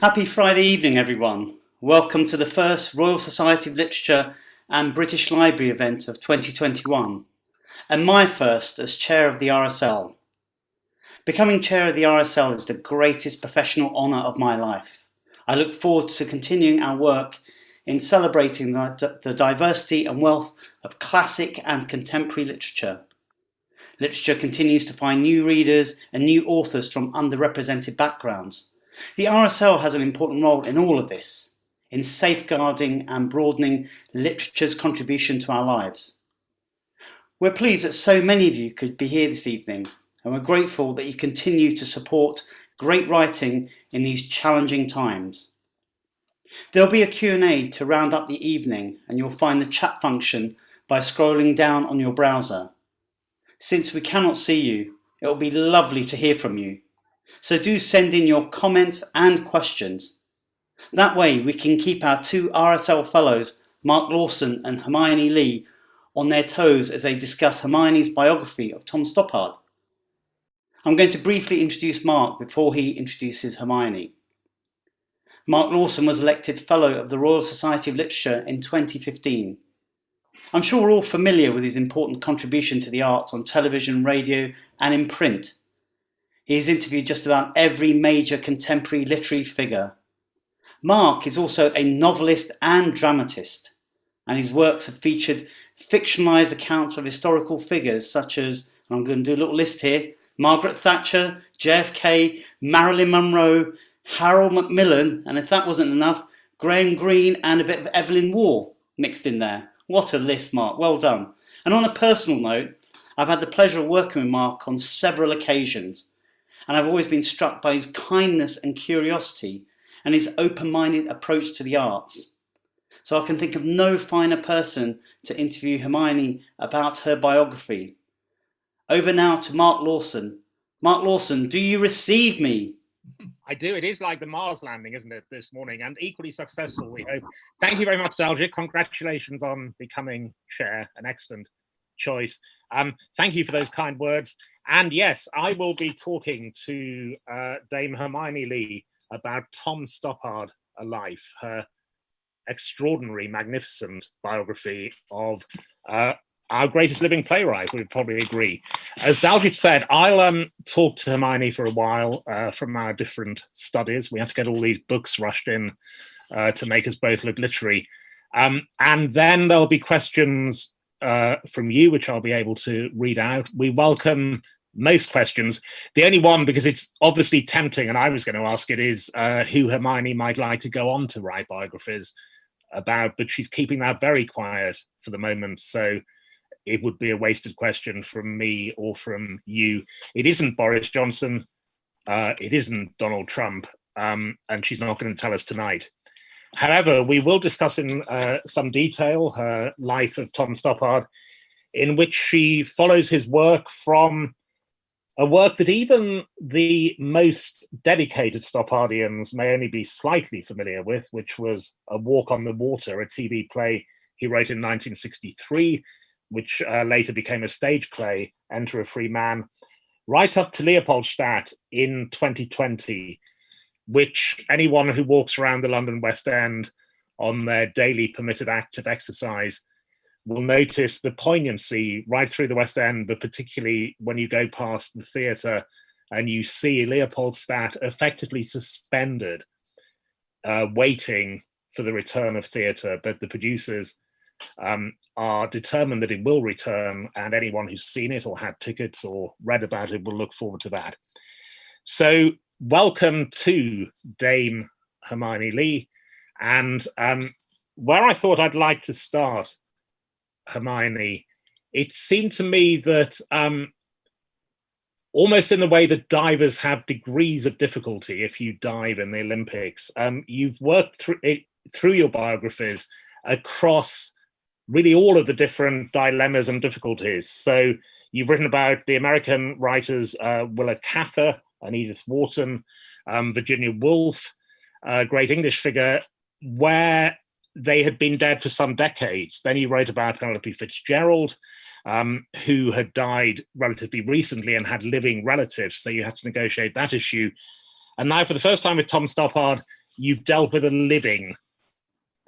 Happy Friday evening, everyone. Welcome to the first Royal Society of Literature and British Library event of 2021, and my first as chair of the RSL. Becoming chair of the RSL is the greatest professional honour of my life. I look forward to continuing our work in celebrating the, the diversity and wealth of classic and contemporary literature. Literature continues to find new readers and new authors from underrepresented backgrounds. The RSL has an important role in all of this, in safeguarding and broadening literature's contribution to our lives. We're pleased that so many of you could be here this evening, and we're grateful that you continue to support great writing in these challenging times. There'll be a Q&A to round up the evening and you'll find the chat function by scrolling down on your browser. Since we cannot see you, it will be lovely to hear from you. So do send in your comments and questions. That way we can keep our two RSL fellows, Mark Lawson and Hermione Lee, on their toes as they discuss Hermione's biography of Tom Stoppard. I'm going to briefly introduce Mark before he introduces Hermione. Mark Lawson was elected Fellow of the Royal Society of Literature in 2015. I'm sure we're all familiar with his important contribution to the arts on television, radio and in print. He's interviewed just about every major contemporary literary figure. Mark is also a novelist and dramatist, and his works have featured fictionalised accounts of historical figures such as, I'm going to do a little list here, Margaret Thatcher, JFK, Marilyn Monroe, Harold Macmillan, and if that wasn't enough, Graham Greene and a bit of Evelyn Waugh mixed in there. What a list, Mark. Well done. And on a personal note, I've had the pleasure of working with Mark on several occasions, and I've always been struck by his kindness and curiosity and his open-minded approach to the arts. So I can think of no finer person to interview Hermione about her biography. Over now to Mark Lawson. Mark Lawson, do you receive me? I do. It is like the Mars landing, isn't it, this morning, and equally successful, we hope. Thank you very much, Daljit. Congratulations on becoming chair. An excellent choice. Um, thank you for those kind words. And yes, I will be talking to uh, Dame Hermione Lee about Tom Stoppard, A Life, her extraordinary, magnificent biography of uh, our greatest living playwright, we would probably agree. As Daljit said, I'll um, talk to Hermione for a while uh, from our different studies. We had to get all these books rushed in uh, to make us both look literary. Um, and then there'll be questions uh, from you, which I'll be able to read out. We welcome most questions. The only one, because it's obviously tempting, and I was going to ask it, is uh, who Hermione might like to go on to write biographies about, but she's keeping that very quiet for the moment. So it would be a wasted question from me or from you. It isn't Boris Johnson. Uh, it isn't Donald Trump. Um, and she's not going to tell us tonight. However, we will discuss in uh, some detail her life of Tom Stoppard, in which she follows his work from a work that even the most dedicated Stoppardians may only be slightly familiar with, which was A Walk on the Water, a TV play he wrote in 1963, which uh, later became a stage play, Enter a Free Man, right up to Leopoldstadt in 2020, which anyone who walks around the London West End on their daily permitted act of exercise will notice the poignancy right through the West End, but particularly when you go past the theatre and you see Leopoldstadt effectively suspended, uh, waiting for the return of theatre, but the producers um, are determined that it will return and anyone who's seen it or had tickets or read about it will look forward to that. So welcome to Dame Hermione Lee. And um, where I thought I'd like to start, Hermione, it seemed to me that um, almost in the way that divers have degrees of difficulty if you dive in the Olympics, um, you've worked through, it, through your biographies across really all of the different dilemmas and difficulties. So you've written about the American writers uh, Willa Cather and Edith Wharton, um, Virginia Woolf, a great English figure, where they had been dead for some decades. Then you wrote about Penelope Fitzgerald, um, who had died relatively recently and had living relatives, so you had to negotiate that issue. And now for the first time with Tom Stoppard, you've dealt with a living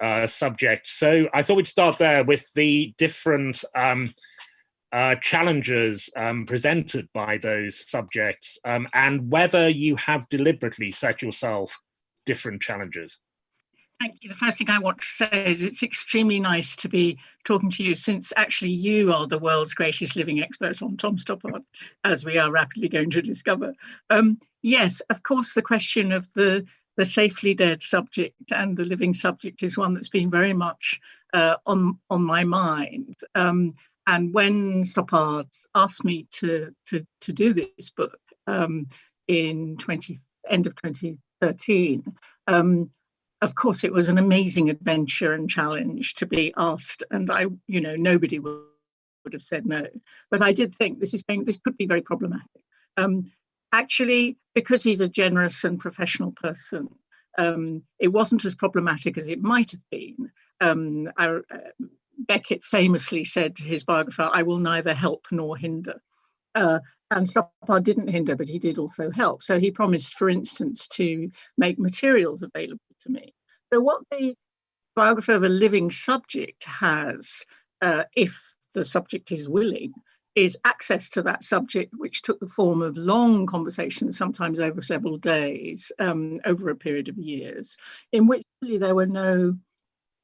uh, subject. So I thought we'd start there with the different um, uh, challenges um, presented by those subjects um, and whether you have deliberately set yourself different challenges. Thank you. The first thing I want to say is it's extremely nice to be talking to you since actually you are the world's greatest living expert on Tom Stoppard, as we are rapidly going to discover. Um, yes, of course, the question of the the safely dead subject and the living subject is one that's been very much uh, on on my mind. Um, and when Stoppard asked me to to to do this book um, in 20 end of 2013, um, of course it was an amazing adventure and challenge to be asked, and I, you know, nobody would, have said no. But I did think this is going, this could be very problematic. Um, actually, because he's a generous and professional person, um, it wasn't as problematic as it might have been. Um, I, uh, Beckett famously said to his biographer, I will neither help nor hinder. Uh, and Stoppard didn't hinder, but he did also help. So he promised, for instance, to make materials available to me. So what the biographer of a living subject has, uh, if the subject is willing, is access to that subject, which took the form of long conversations, sometimes over several days, um, over a period of years, in which really there were no,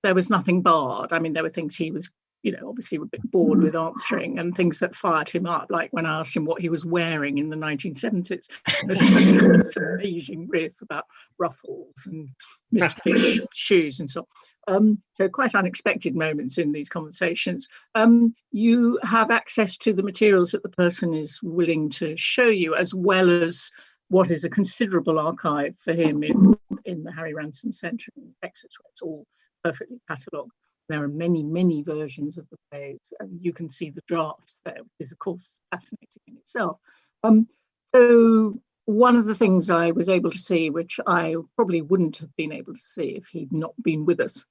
there was nothing barred. I mean, there were things he was, you know, obviously a bit bored with answering and things that fired him up, like when I asked him what he was wearing in the 1970s. There's this amazing riff about ruffles and Mr. Fish shoes and so on. Um, so quite unexpected moments in these conversations. Um, you have access to the materials that the person is willing to show you, as well as what is a considerable archive for him in, in the Harry Ransom Centre in Texas, where it's all perfectly catalogued. There are many, many versions of the plays, and you can see the drafts there, which is, of course, fascinating in itself. Um, so one of the things I was able to see, which I probably wouldn't have been able to see if he'd not been with us,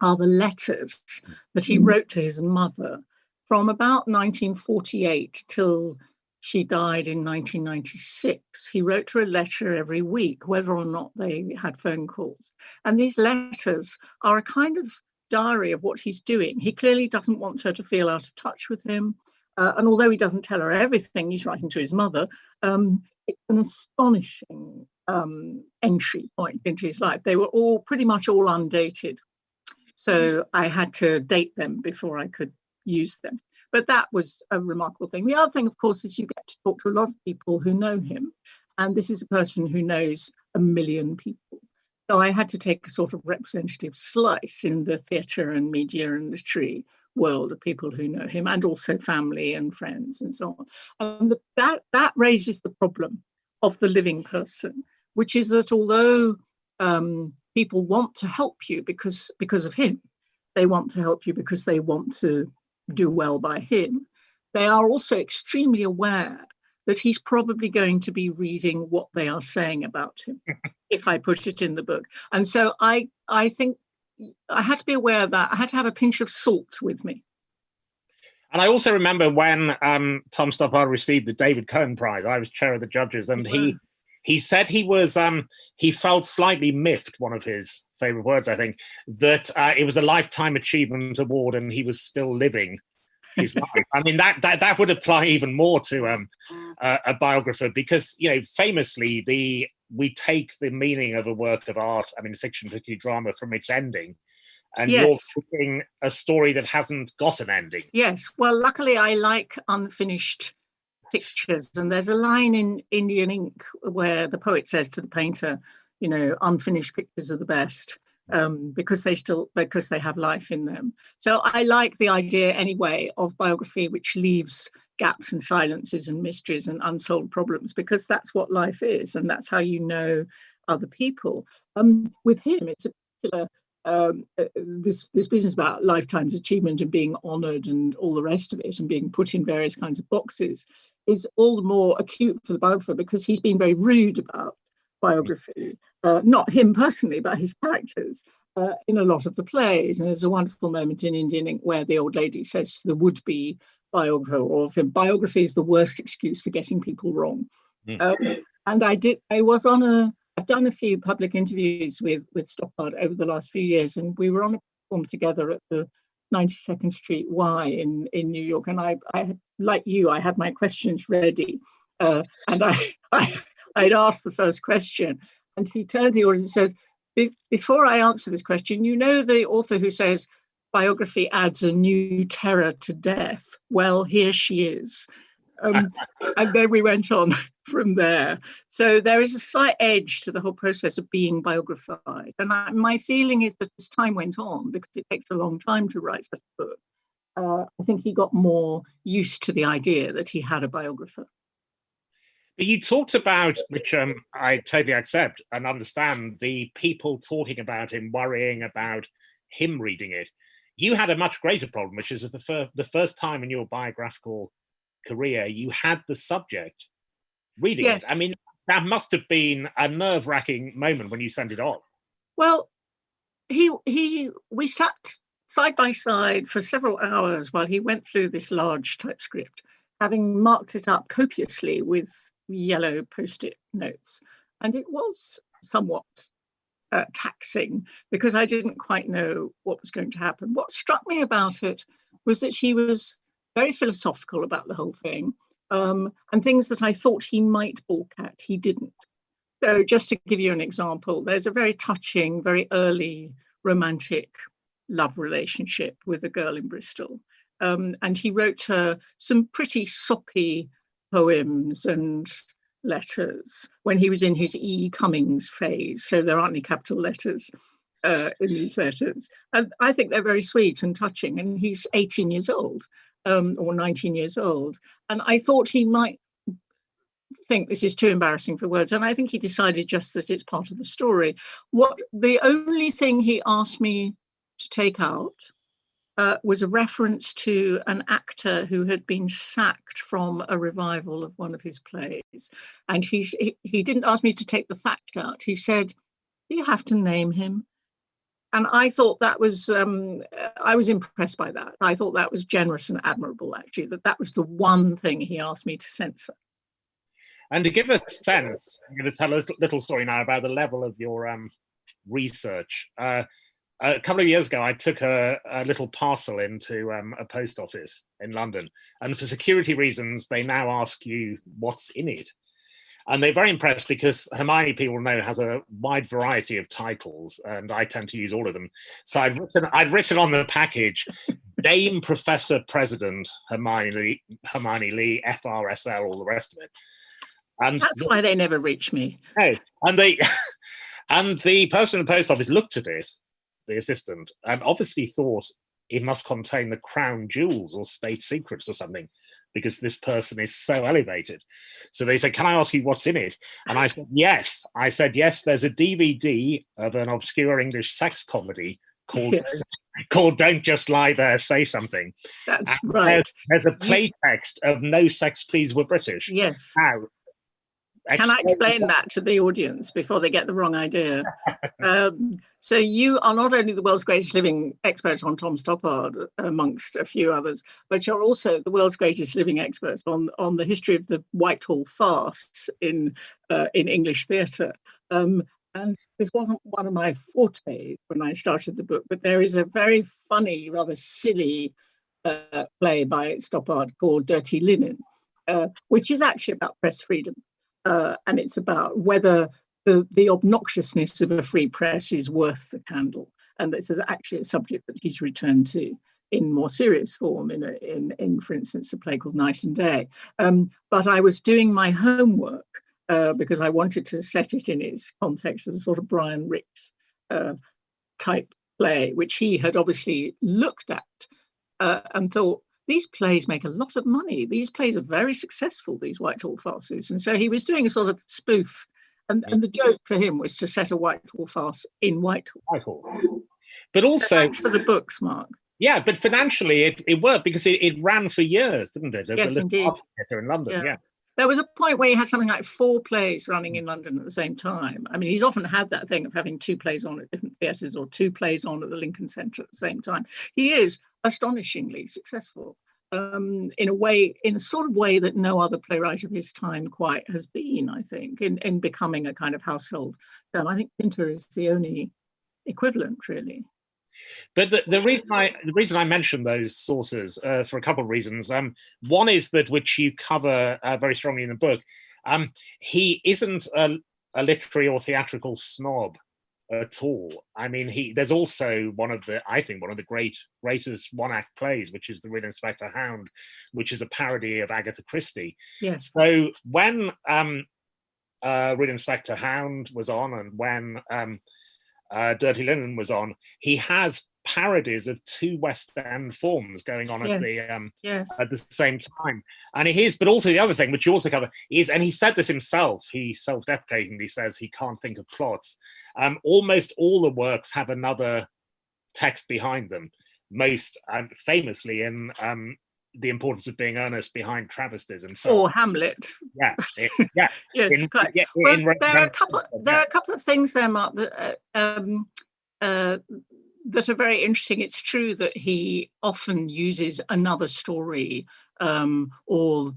are the letters that he mm. wrote to his mother from about 1948 till she died in 1996. He wrote her a letter every week, whether or not they had phone calls. And these letters are a kind of diary of what he's doing. He clearly doesn't want her to feel out of touch with him. Uh, and although he doesn't tell her everything, he's writing to his mother. Um, it's an astonishing um, entry point into his life. They were all pretty much all undated. So I had to date them before I could use them. But that was a remarkable thing. The other thing, of course, is you get to talk to a lot of people who know him. And this is a person who knows a million people. So I had to take a sort of representative slice in the theatre and media and literary world of people who know him and also family and friends and so on. And that, that raises the problem of the living person, which is that although um, people want to help you because because of him they want to help you because they want to do well by him they are also extremely aware that he's probably going to be reading what they are saying about him if i put it in the book. And so i i think i had to be aware of that. I had to have a pinch of salt with me. And I also remember when um, Tom Stoppard received the David Cohen Prize, I was chair of the judges, and he he said he was um, he felt slightly miffed. One of his favorite words, I think, that uh, it was a lifetime achievement award and he was still living his life. I mean that that that would apply even more to um, uh, a biographer because you know famously the we take the meaning of a work of art, I mean fiction, particularly drama, from its ending. And yes. you're putting a story that hasn't got an ending. Yes. Well, luckily, I like unfinished pictures. And there's a line in Indian Ink where the poet says to the painter, you know, unfinished pictures are the best um, because they still because they have life in them. So I like the idea anyway of biography which leaves gaps and silences and mysteries and unsolved problems because that's what life is and that's how you know other people. Um, with him, it's a particular um, uh, this this business about lifetime's achievement and being honoured and all the rest of it and being put in various kinds of boxes is all the more acute for the biographer because he's been very rude about biography, uh, not him personally, but his characters. Uh, in a lot of the plays, and there's a wonderful moment in Indian Ink where the old lady says to the would-be biographer, or if biography is the worst excuse for getting people wrong. Mm. Um, and I did. I was on a I've done a few public interviews with with Stoppard over the last few years, and we were on a platform together at the 92nd Street Y in in New York, and I, I like you, I had my questions ready, uh, and I, I I'd asked the first question, and he turned to the audience and says, "Before I answer this question, you know the author who says." Biography adds a new terror to death. Well, here she is. Um, and then we went on from there. So there is a slight edge to the whole process of being biographied. And I, my feeling is that as time went on, because it takes a long time to write such a book, uh, I think he got more used to the idea that he had a biographer. But you talked about, which um, I totally accept and understand, the people talking about him, worrying about him reading it. You had a much greater problem, which is the, fir the first time in your biographical career, you had the subject reading yes. it. I mean, that must have been a nerve wracking moment when you sent it off. Well, he he we sat side by side for several hours while he went through this large typescript, having marked it up copiously with yellow post-it notes. And it was somewhat uh, taxing because I didn't quite know what was going to happen. What struck me about it was that she was very philosophical about the whole thing, um, and things that I thought he might balk at, he didn't. So just to give you an example, there's a very touching, very early romantic love relationship with a girl in Bristol. Um, and he wrote her some pretty soppy poems and letters when he was in his E. Cummings phase. So there aren't any capital letters uh, in these letters. And I think they're very sweet and touching. And he's 18 years old um, or 19 years old. And I thought he might think this is too embarrassing for words. And I think he decided just that it's part of the story. What the only thing he asked me to take out uh, was a reference to an actor who had been sacked from a revival of one of his plays. And he, he didn't ask me to take the fact out. He said, you have to name him and I thought that was um, I was impressed by that. I thought that was generous and admirable, actually. That that was the one thing he asked me to censor. And to give a sense, I'm going to tell a little story now about the level of your um, research. Uh, a couple of years ago, I took a, a little parcel into um, a post office in London, and for security reasons, they now ask you what's in it. And they're very impressed because Hermione, people know, has a wide variety of titles, and I tend to use all of them. So I'd written, I'd written on the package, Dame Professor President Hermione Lee, Hermione Lee, FRSL, all the rest of it. And that's why they never reach me. Hey, and they, and the person in the post office looked at it, the assistant, and obviously thought it must contain the crown jewels or state secrets or something because this person is so elevated. So they said, can I ask you what's in it? And I said, yes. I said, yes, there's a DVD of an obscure English sex comedy called yes. called Don't Just Lie There, Say Something. That's and right. There's, there's, a play text of No Sex Please We're British. Yes. Now, can I explain that to the audience before they get the wrong idea? um, so you are not only the world's greatest living expert on Tom Stoppard, amongst a few others, but you're also the world's greatest living expert on, on the history of the Whitehall farce in, uh, in English theatre. Um, and this wasn't one of my forte when I started the book, but there is a very funny, rather silly uh, play by Stoppard called Dirty Linen, uh, which is actually about press freedom uh, and it's about whether the, the obnoxiousness of a free press is worth the candle. And this is actually a subject that he's returned to in more serious form in, a, in, in for instance, a play called Night and Day. Um, but I was doing my homework uh, because I wanted to set it in its context as a sort of Brian Rix uh, type play, which he had obviously looked at uh, and thought, these plays make a lot of money. These plays are very successful, these Whitehall farces. And so he was doing a sort of spoof. And, and the joke for him was to set a Whitehall farce in Whitehall. Whitehall. But also for the books, Mark. Yeah, but financially it, it worked because it, it ran for years, didn't it? Yes, indeed. In London, yeah. yeah. There was a point where he had something like four plays running in London at the same time. I mean, he's often had that thing of having two plays on at different theatres or two plays on at the Lincoln Centre at the same time. He is astonishingly successful. um, in a way, in a sort of way that no other playwright of his time quite has been, I think, in, in becoming a kind of household term. I think Pinter is the only equivalent, really. But the, the reason I the reason I mention those sources uh, for a couple of reasons. Um, one is that which you cover uh, very strongly in the book. Um, he isn't a, a literary or theatrical snob at all. I mean, he there's also one of the I think one of the great greatest one act plays, which is the Real Inspector Hound, which is a parody of Agatha Christie. Yes. So when um, uh, Real Inspector Hound was on, and when um, uh, Dirty Linen was on, he has parodies of two West End forms going on yes. at the um, yes. at the same time. And it is, but also the other thing, which you also cover, is, and he said this himself, he self-deprecatingly says he can't think of plots. Um, almost all the works have another text behind them, most um, famously in um, the importance of being earnest behind travesties and so or Hamlet. Yeah, it, yeah. yes, in. Yeah, well, in, there are a couple. There are a couple of things there, Mark, that uh, um, uh, that are very interesting. It's true that he often uses another story um, or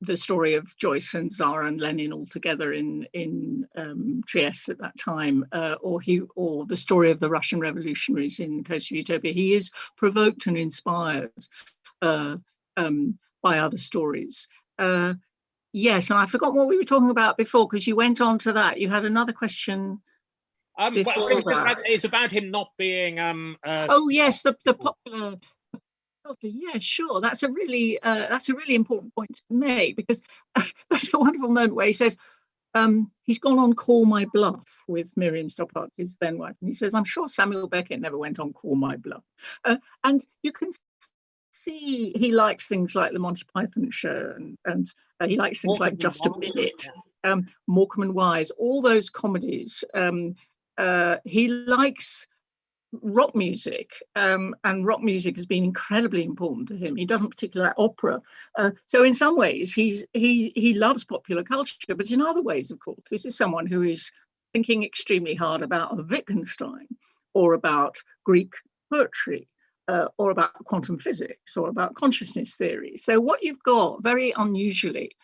the story of Joyce and Tzara and Lenin all together in in um, Trieste at that time, uh, or he or the story of the Russian revolutionaries in Coast of Utopia. He is provoked and inspired uh, um, by other stories. Uh, yes, and I forgot what we were talking about before because you went on to that. You had another question. Um, well, it's, about, it's, about, him not being. Um, uh, oh yes, the the popular. Yeah, sure. That's a really uh, that's a really important point to make because that's a wonderful moment where he says um, he's gone on Call My Bluff with Miriam Stoppard, his then wife, and he says, "I'm sure Samuel Beckett never went on Call My Bluff," uh, and you can see he likes things like the Monty Python show and, and uh, he likes things Morecambe like Just a Minute, um, Morecambe and Wise, all those comedies. Um, uh, he likes rock music um, and rock music has been incredibly important to him. He doesn't particularly like opera. Uh, so in some ways he's he he loves popular culture, but in other ways, of course, this is someone who is thinking extremely hard about Wittgenstein or about Greek poetry uh, or about quantum physics or about consciousness theory. So what you've got very unusually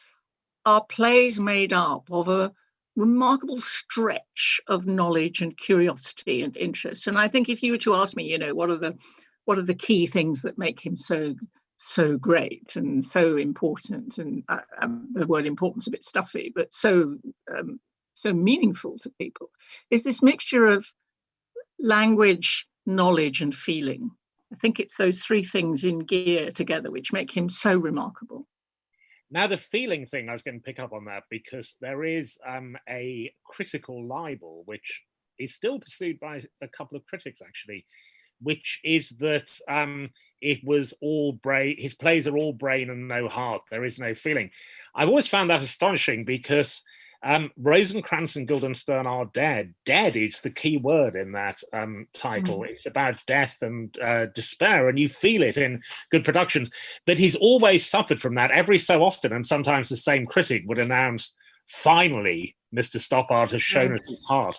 are plays made up of a remarkable stretch of knowledge and curiosity and interest. And I think if you were to ask me, you know, what are the what are the key things that make him so so great and so important and uh, um, the word importance a bit stuffy but so um, so meaningful to people is this mixture of language knowledge and feeling i think it's those three things in gear together which make him so remarkable now, the feeling thing, I was going to pick up on that because there is um, a critical libel, which is still pursued by a couple of critics, actually, which is that um, it was all brain, his plays are all brain and no heart. There is no feeling. I've always found that astonishing because um, Rosencrantz and Guildenstern are dead. Dead is the key word in that um, title. Mm. It's about death and uh, despair, and you feel it in good productions. But he's always suffered from that every so often, and sometimes the same critic would announce, finally, Mr. Stoppard has shown yes. us his heart.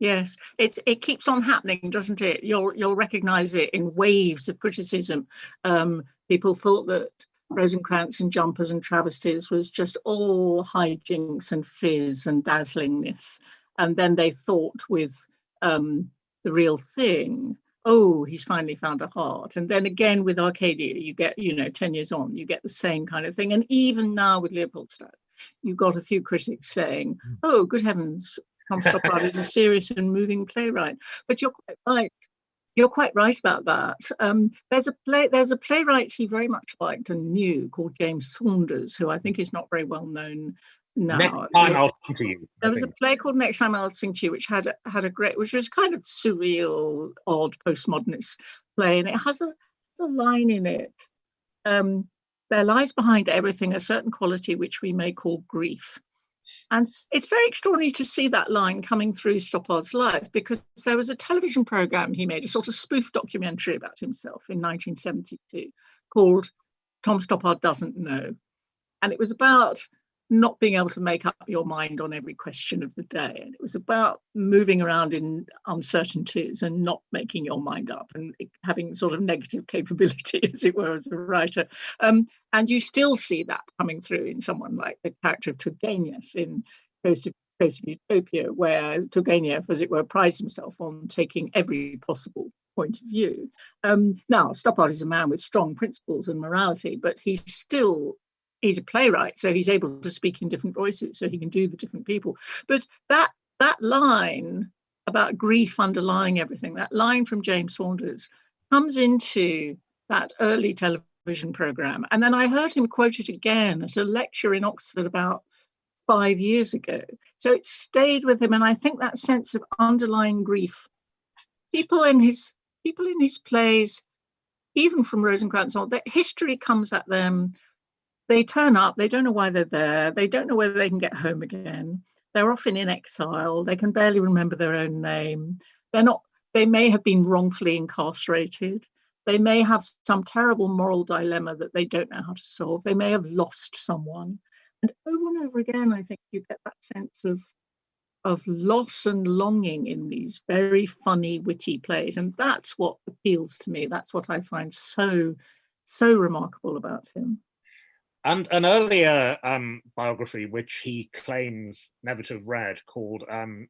Yes, it it keeps on happening, doesn't it? You'll you'll recognise it in waves of criticism. Um, people thought that Rosencrantz and jumpers and travesties was just all hijinks and fizz and dazzlingness. And then they thought with um, the real thing, oh, he's finally found a heart. And then again with Arcadia, you get, you know, 10 years on, you get the same kind of thing. And even now with Leopoldstadt, you've got a few critics saying, hmm. oh, good heavens, Tom Stoppard is a serious and moving playwright. But you're quite right. You're quite right about that. Um, there's a play. There's a playwright he very much liked and knew called James Saunders, who I think is not very well known now. Next time I'll sing to you. There was a play called Next Time I'll Sing to You, which had had a great, which was kind of surreal, odd, postmodernist play, and it has a, a line in it. Um, there lies behind everything a certain quality which we may call grief. And it's very extraordinary to see that line coming through Stoppard's life because there was a television program he made, a sort of spoof documentary about himself in 1972 called Tom Stoppard Doesn't Know. And it was about not being able to make up your mind on every question of the day. And it was about moving around in uncertainties and not making your mind up and having sort of negative capability, as it were, as a writer. Um, and you still see that coming through in someone like the character of Turgenev in Coast of, of Utopia, where Turgenev, as it were, prides himself on taking every possible point of view. Um, now, Stoppard is a man with strong principles and morality, but he's still he's a playwright, so he's able to speak in different voices, so he can do the different people. But that that line about grief underlying everything, that line from James Saunders, comes into that early television program. And then I heard him quote it again at a lecture in Oxford about five years ago. So it stayed with him. And I think that sense of underlying grief, people in his people in his plays, even from Rosencrantz that history comes at them they turn up, they don't know why they're there, they don't know whether they can get home again. They're often in exile, they can barely remember their own name. They're not, they may have been wrongfully incarcerated. They may have some terrible moral dilemma that they don't know how to solve. They may have lost someone. And over and over again, I think you get that sense of of loss and longing in these very funny, witty plays. And that's what appeals to me. That's what I find so, so remarkable about him. And an earlier um, biography, which he claims never to have read, called um,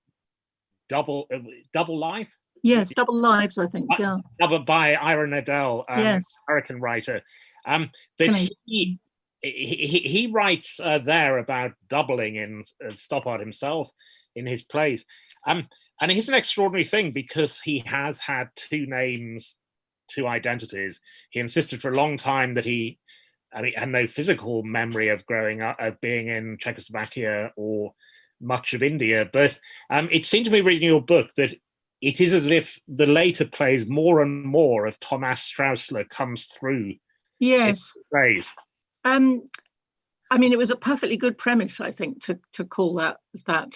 Double uh, Double Life. Yes, Double Lives, I think. Yeah. Double by Ira Nadel, um, yes. American writer. Um, that he, he, he writes uh, there about doubling in uh, Stoppard himself in his plays. Um, and it's an extraordinary thing because he has had two names, two identities. He insisted for a long time that he I mean, had no physical memory of growing up, of being in Czechoslovakia or much of India. But um, it seemed to me reading your book that it is as if the later plays more and more of Thomas Straussler comes through. Yes. Plays. Um, I mean, it was a perfectly good premise, I think, to to call that that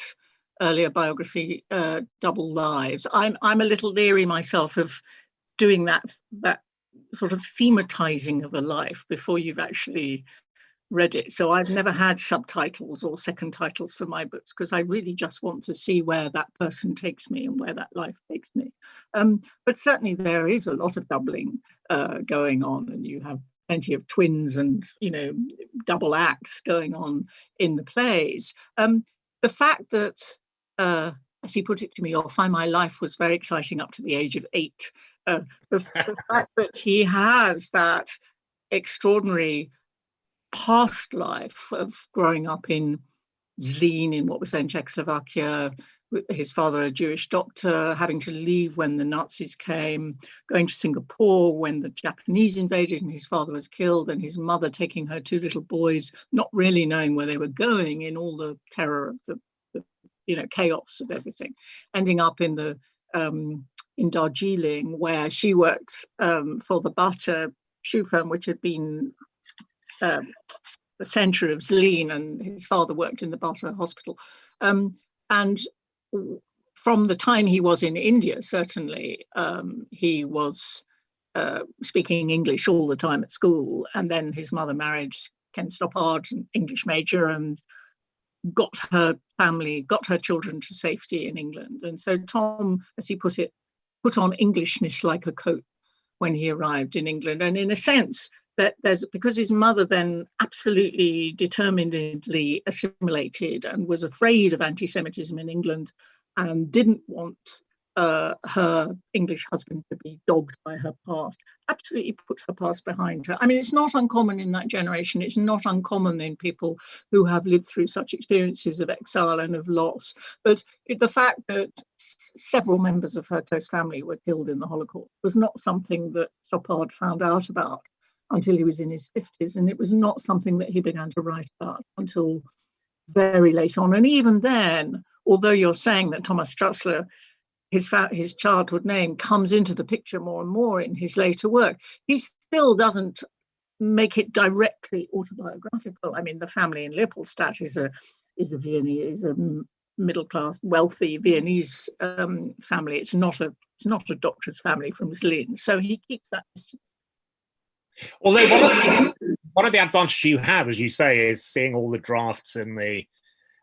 earlier biography uh, double lives. I'm I'm a little leery myself of doing that that sort of thematizing of a life before you've actually read it. So I've never had subtitles or second titles for my books because I really just want to see where that person takes me and where that life takes me. Um, but certainly there is a lot of doubling uh, going on and you have plenty of twins and, you know, double acts going on in the plays. Um, the fact that, uh, as he put it to me, or find my life was very exciting up to the age of eight the, the fact that he has that extraordinary past life of growing up in Zlín in what was then Czechoslovakia, his father a Jewish doctor, having to leave when the Nazis came, going to Singapore when the Japanese invaded and his father was killed, and his mother taking her two little boys, not really knowing where they were going in all the terror of the, the you know, chaos of everything, ending up in the um, in Darjeeling, where she worked um, for the Bata shoe firm, which had been um, the centre of Zlín, and his father worked in the Bata hospital. Um, and from the time he was in India, certainly, um, he was uh, speaking English all the time at school. And then his mother married Ken Stoppard, an English major, and got her family, got her children to safety in England. And so Tom, as he put it, put on Englishness like a coat when he arrived in England. And in a sense, that there's because his mother then absolutely determinedly assimilated and was afraid of anti-Semitism in England and didn't want uh, her English husband to be dogged by her past, absolutely put her past behind her. I mean, it's not uncommon in that generation. It's not uncommon in people who have lived through such experiences of exile and of loss. But the fact that several members of her close family were killed in the Holocaust was not something that Stoppard found out about until he was in his 50s. And it was not something that he began to write about until very late on. And even then, although you're saying that Thomas Straussler his his childhood name comes into the picture more and more in his later work. He still doesn't make it directly autobiographical. I mean, the family in Leopoldstadt is a is a Viennese, is a middle class, wealthy Viennese um, family. It's not a it's not a doctor's family from Zlín. So he keeps that distance. Although one of, the, one of the advantages you have, as you say, is seeing all the drafts in the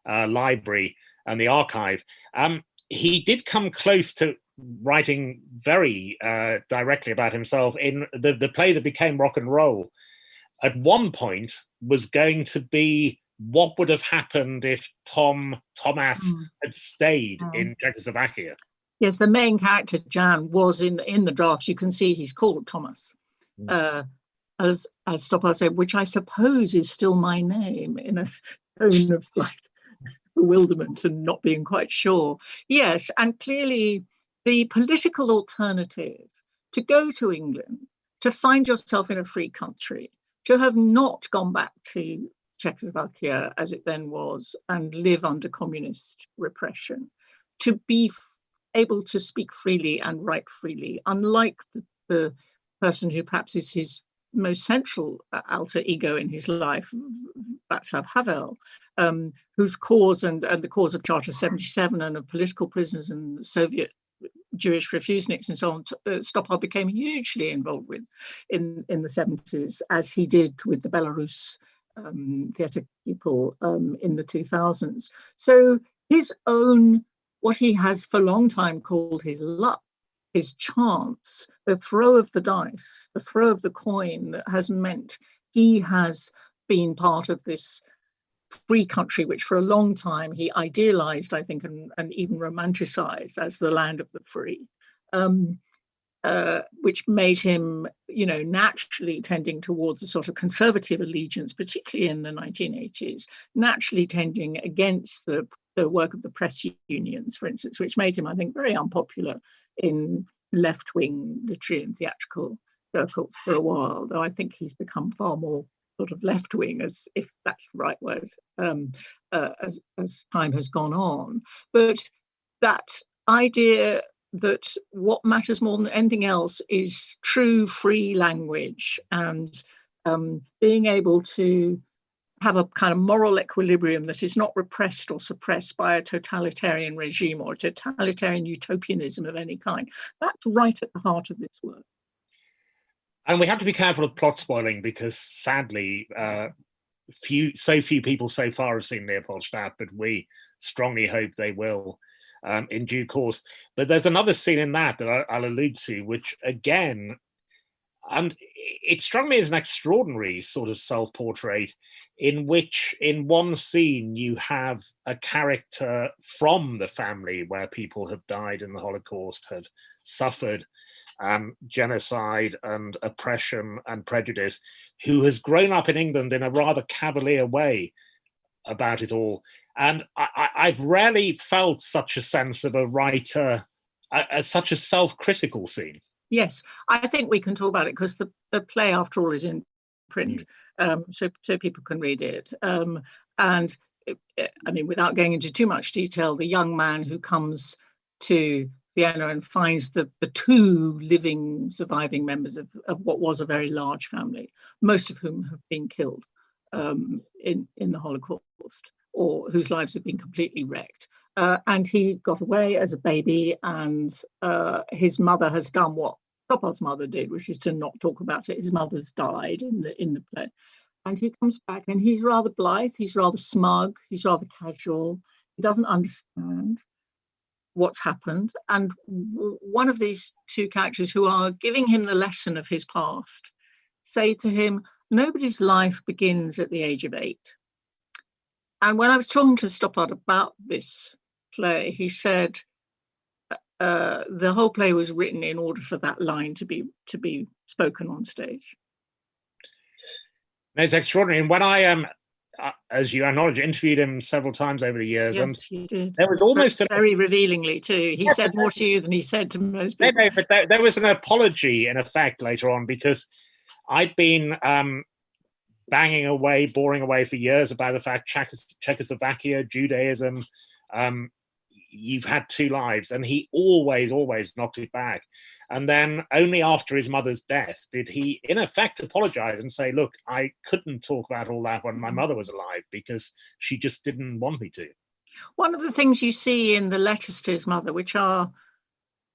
uh, library and the archive. Um, he did come close to writing very uh, directly about himself in the, the play that became rock and roll. At one point was going to be what would have happened if Tom Thomas mm. had stayed mm. in Czechoslovakia. Yes, the main character Jan was in in the drafts. You can see he's called Thomas, mm. uh, as as Stoppard said, which I suppose is still my name in a tone of slight bewilderment and not being quite sure. Yes, and clearly the political alternative to go to England, to find yourself in a free country, to have not gone back to Czechoslovakia as it then was and live under communist repression, to be able to speak freely and write freely, unlike the, the person who perhaps is his most central uh, alter ego in his life, Václav Havel, um, whose cause and, and the cause of Charter 77 and of political prisoners and Soviet Jewish refuseniks and so on, uh, Stoppard became hugely involved with in, in the 70s, as he did with the Belarus um, theatre people um, in the 2000s. So his own, what he has for a long time called his luck, his chance, the throw of the dice, the throw of the coin that has meant he has been part of this free country, which for a long time he idealized, I think, and, and even romanticized as the land of the free, um, uh, which made him, you know, naturally tending towards a sort of conservative allegiance, particularly in the 1980s, naturally tending against the, the work of the press unions, for instance, which made him, I think, very unpopular in left-wing literary and theatrical circles for a while, though I think he's become far more sort of left wing, as if that's the right word, um, uh, as, as time has gone on. But that idea that what matters more than anything else is true free language and um, being able to have a kind of moral equilibrium that is not repressed or suppressed by a totalitarian regime or a totalitarian utopianism of any kind. That's right at the heart of this work. And we have to be careful of plot spoiling because sadly, uh, few so few people so far have seen Leopoldstadt, but we strongly hope they will um, in due course. But there's another scene in that that I, will allude to, which again, and it struck me as an extraordinary sort of self-portrait in which in one scene you have a character from the family where people have died in the Holocaust, have suffered, um, genocide and oppression and prejudice, who has grown up in England in a rather cavalier way about it all. And I, have rarely felt such a sense of a writer, such a self-critical scene. Yes, I think we can talk about it because the, the play, after all, is in print, mm. um, so, so people can read it. Um, and it, I mean, without going into too much detail, the young man who comes to Vienna and finds the, the two living surviving members of, of what was a very large family, most of whom have been killed um, in, in the Holocaust or whose lives have been completely wrecked. Uh, and he got away as a baby and uh, his mother has done what Stoppard's mother did, which is to not talk about it. His mother's died in the in the play. And he comes back and he's rather blithe, he's rather smug, he's rather casual, he doesn't understand what's happened. And one of these two characters who are giving him the lesson of his past say to him, nobody's life begins at the age of eight. And when I was talking to Stoppard about this play, he said uh, the whole play was written in order for that line to be to be spoken on stage. It's extraordinary. And when I um, uh, as you acknowledge, interviewed him several times over the years. Yes, and you did. There was almost very, an, revealingly too. He said more to you than he said to most people. No, no, but there, there, was an apology in effect later on because I'd been um, banging away, boring away for years about the fact Czechoslovakia, Judaism, um, you've had two lives, and he always, always knocked it back. And then only after his mother's death did he, in effect, apologize and say, look, I couldn't talk about all that when my mm. mother was alive because she just didn't want me to. One of the things you see in the letters to his mother, which are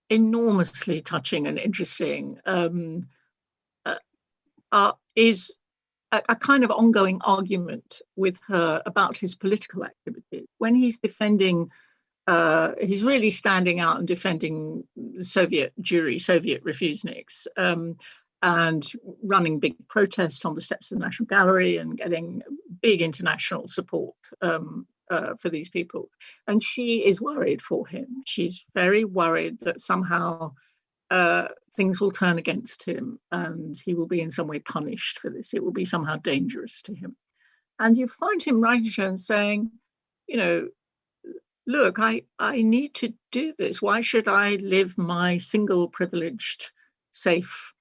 enormously touching and interesting, um, uh, uh, is a, a, kind of ongoing argument with her about his political activities. When he's defending, uh, he's really standing out and defending the Soviet Jewry, Soviet refuseniks, um, and running big protests on the steps of the National Gallery and getting big international support um, uh, for these people. And she is worried for him. She's very worried that somehow uh, things will turn against him and he will be in some way punished for this. It will be somehow dangerous to him. And you find him writing to her and saying, you know, look, I, I need to do this. Why should I live my single privileged, safe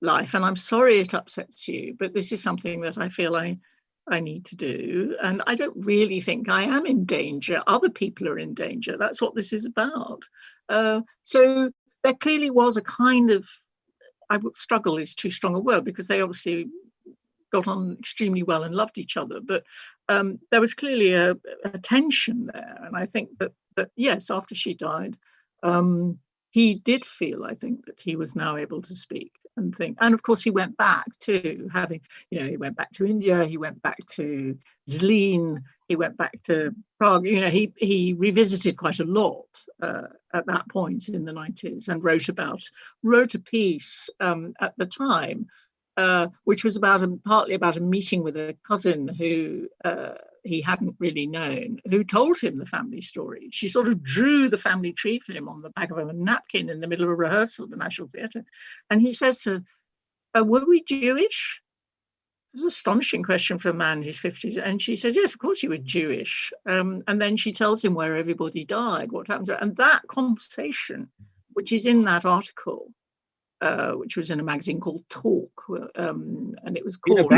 life? And I'm sorry it upsets you, but this is something that I feel I, I need to do. And I don't really think I am in danger. Other people are in danger. That's what this is about. Uh, so there clearly was a kind of, I would struggle is too strong a word because they obviously got on extremely well and loved each other. But um, there was clearly a, a, tension there. And I think that, that yes, after she died, um, he did feel, I think, that he was now able to speak and think. And of course, he went back to having, you know, he went back to India, he went back to Zlin, he went back to Prague. You know, he he revisited quite a lot uh, at that point in the 90s and wrote about wrote a piece um, at the time, uh, which was about a, partly about a meeting with a cousin who. Uh, he hadn't really known, who told him the family story. She sort of drew the family tree for him on the back of a napkin in the middle of a rehearsal at the National Theatre. And he says to her, Were we Jewish? It's an astonishing question for a man in his 50s. And she says, Yes, of course you were Jewish. Um, and then she tells him where everybody died, what happened to And that conversation, which is in that article, uh, which was in a magazine called Talk, um, and it was called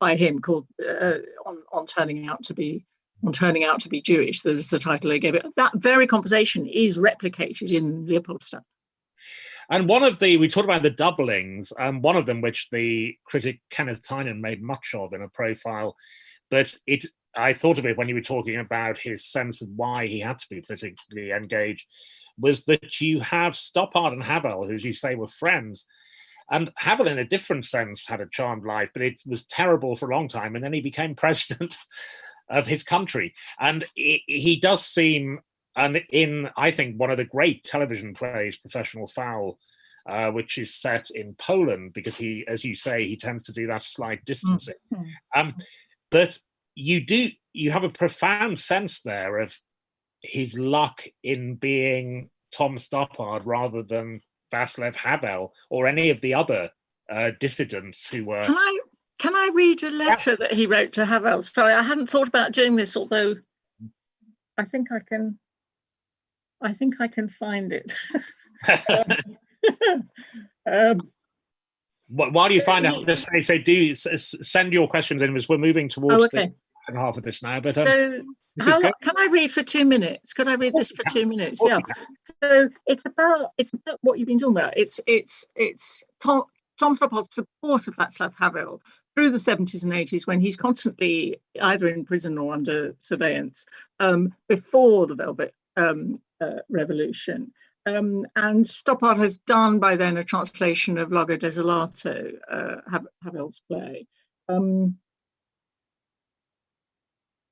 by him called uh, on, on turning out to be on turning out to be Jewish. There's the title they gave it. That very conversation is replicated in Leopoldstadt. And one of the, we talked about the doublings, and um, one of them, which the critic Kenneth Tynan made much of in a profile, but it, I thought of it when you were talking about his sense of why he had to be politically engaged, was that you have Stoppard and Havel, who, as you say, were friends, and Havel, in a different sense, had a charmed life, but it was terrible for a long time. And then he became president of his country. And he does seem, and in, I think, one of the great television plays, Professional Foul, uh, which is set in Poland, because he, as you say, he tends to do that slight distancing. Mm -hmm. um, but you do, you have a profound sense there of his luck in being Tom Stoppard rather than Václav Havel or any of the other uh, dissidents who were. Can I can I read a letter yeah. that he wrote to Havel? Sorry, I hadn't thought about doing this, although I think I can. I think I can find it. um, While you find out, just say, say do send your questions in as we're moving towards oh, okay. the second half of this now. But um, so how, can I read for two minutes? Could I read this for two minutes? Yeah. So it's about it's about what you've been talking about. It's it's it's Tom Tom Stoppard's support of Václav Havel through the 70s and 80s when he's constantly either in prison or under surveillance um, before the Velvet um, uh, Revolution. Um, and Stoppard has done by then a translation of Largo Desolato, uh, Havel's play. Um,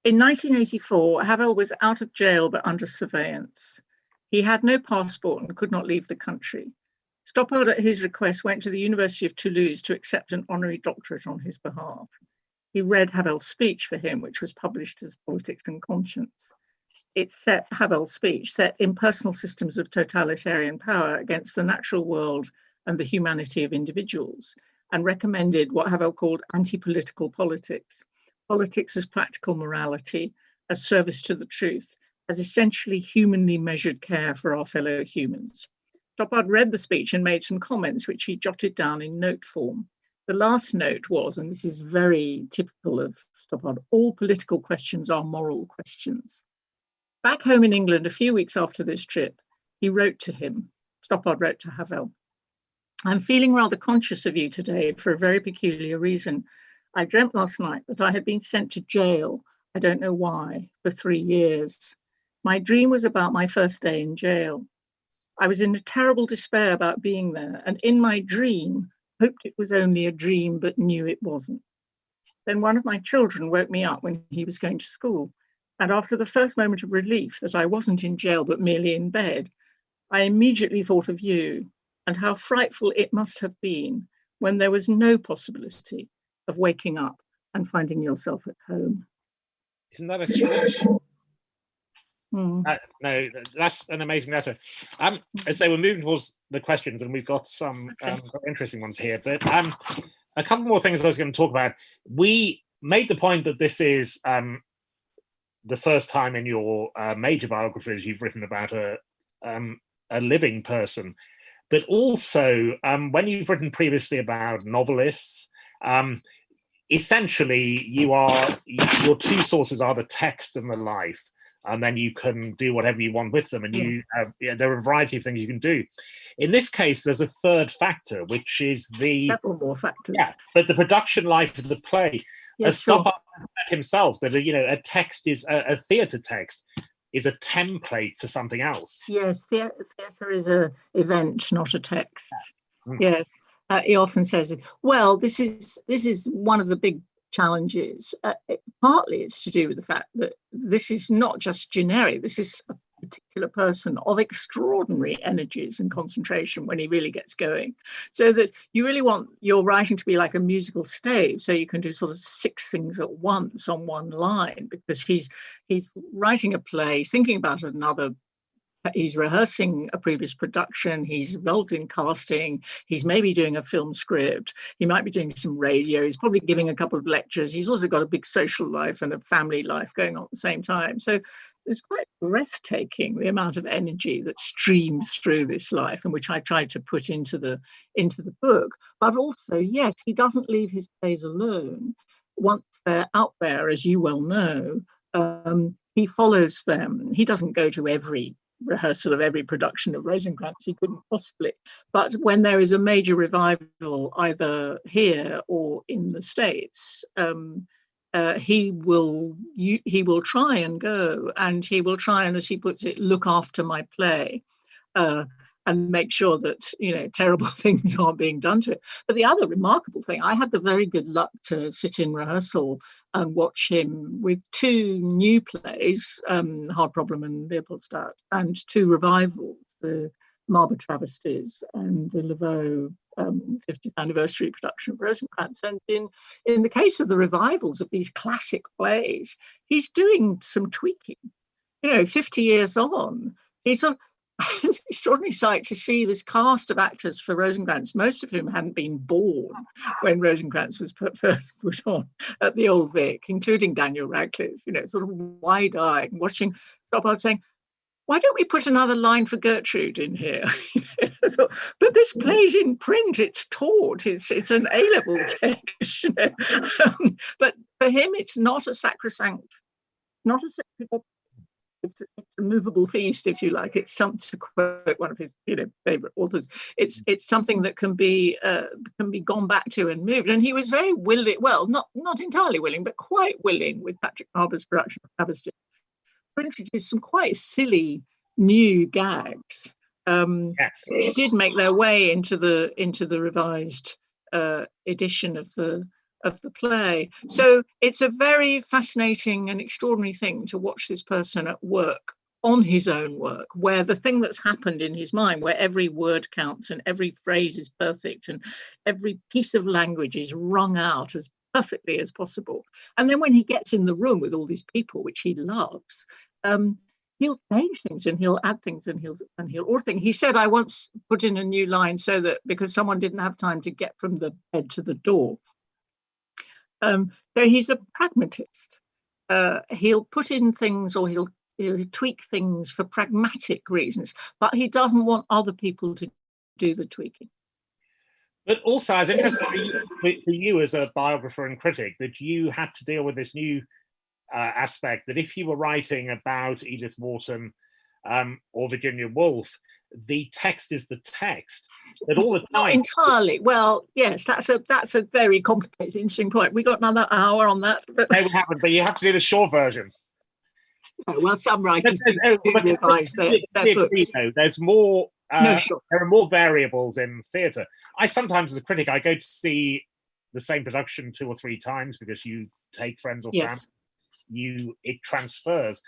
in 1984, Havel was out of jail but under surveillance. He had no passport and could not leave the country. Stoppard, at his request, went to the University of Toulouse to accept an honorary doctorate on his behalf. He read Havel's speech for him, which was published as Politics and Conscience. It set Havel's speech, set impersonal systems of totalitarian power against the natural world and the humanity of individuals, and recommended what Havel called anti-political politics politics as practical morality, as service to the truth, as essentially humanly measured care for our fellow humans. Stoppard read the speech and made some comments which he jotted down in note form. The last note was, and this is very typical of Stoppard, all political questions are moral questions. Back home in England, a few weeks after this trip, he wrote to him, Stoppard wrote to Havel, I'm feeling rather conscious of you today for a very peculiar reason. I dreamt last night that I had been sent to jail, I don't know why, for three years. My dream was about my first day in jail. I was in a terrible despair about being there, and in my dream, hoped it was only a dream, but knew it wasn't. Then one of my children woke me up when he was going to school. And after the first moment of relief that I wasn't in jail, but merely in bed, I immediately thought of you and how frightful it must have been when there was no possibility of waking up and finding yourself at home. Isn't that a strange? Hmm. Uh, no, that's an amazing letter. Um, so we're moving towards the questions, and we've got some Okay. um, interesting ones here. But um, a couple more things I was going to talk about. We made the point that this is um, the first time in your uh, major biographies you've written about a um, a living person, but also um, when you've written previously about novelists. Um, essentially, you are your two sources are the text and the life and then you can do whatever you want with them and you have yeah, there are a variety of things you can do in this case there's a third factor which is the Several more factors. yeah but the production life of the play Yes, as sure. Stoppard himself that you know a text is a, a theater text is a template for something else Yes, thea- theatre is a event, not a text. Mm. Yes, uh, he often says, "Well, this is this is one of the big challenges. Uh, it- partly, it's to do with the fact that this is not just generic. This is a particular person of extraordinary energies and concentration when he really gets going. So that you really want your writing to be like a musical stave, so you can do sort of six things at once on one line because he's he's writing a play, thinking about another he's rehearsing a previous production. He's involved in casting. He's maybe doing a film script. He might be doing some radio. He's probably giving a couple of lectures. He's also got a big social life and a family life going on at the same time. So it's quite breathtaking the amount of energy that streams through this life and which i tried to put into the into the book. But also yes he doesn't leave his plays alone. Once they're out there as you well know um, he follows them. He doesn't go to every rehearsal of every production of Rosencrantz. He couldn't possibly. But when there is a major revival, either here or in the States, um, uh, he will you, he will try and go, and he will try and, as he puts it, look after my play. Uh, and make sure that you know terrible things aren't being done to it. But the other remarkable thing, I had the very good luck to sit in rehearsal and watch him with two new plays, um, Hard Problem and Leopoldstadt, and two revivals, the Marber Travesties and the Leveaux um, 50th anniversary production of Rosencrantz. And in, in the case of the revivals of these classic plays, he's doing some tweaking. You know, 50 years on, he's sort of it's an extraordinary sight to see this cast of actors for Rosencrantz, most of whom hadn't been born when Rosencrantz was put, first put on at the Old Vic, including Daniel Radcliffe, you know, sort of wide-eyed, watching Stoppard saying, why don't we put another line for Gertrude in here? but this plays in print, it's taught, it's it's an A-level text, you know. Um, but for him, it's not a sacrosanct, not a sacred it's, it's a movable feast, if you like. It's some to quote one of his, you know, favorite authors. It's it's something that can be uh, can be gone back to and moved. And he was very willing, well, not not entirely willing, but quite willing with Patrick Marber's production of Travesty to introduce some quite silly new gags. Um, yes it did make their way into the into the revised uh, edition of the of the play. So it's a very fascinating and extraordinary thing to watch this person at work on his own work, where the thing that's happened in his mind, where every word counts and every phrase is perfect and every piece of language is wrung out as perfectly as possible. And then when he gets in the room with all these people, which he loves, um, he'll change things and he'll add things and he'll and he'll or thing. He said I once put in a new line so that because someone didn't have time to get from the bed to the door. Um, so he's a pragmatist. Uh, he'll put in things or he'll he'll tweak things for pragmatic reasons, but he doesn't want other people to do the tweaking. But also, I was interested for you, for you as a biographer and critic that you had to deal with this new uh, aspect that if you were writing about Edith Wharton um, or Virginia Woolf, the text is the text. That all the Not time, entirely. Well, yes, that's a that's a very complicated, interesting point. We got another hour on that, but they would happen, but you have to do the short version. well, some writers There's, do there's- but- revise their, their books. know, there's more. Uh, No, sure. there are more variables in theatre. I sometimes, as a critic, I go to see the same production two or three times because you take friends or Yes. family, you it transfers,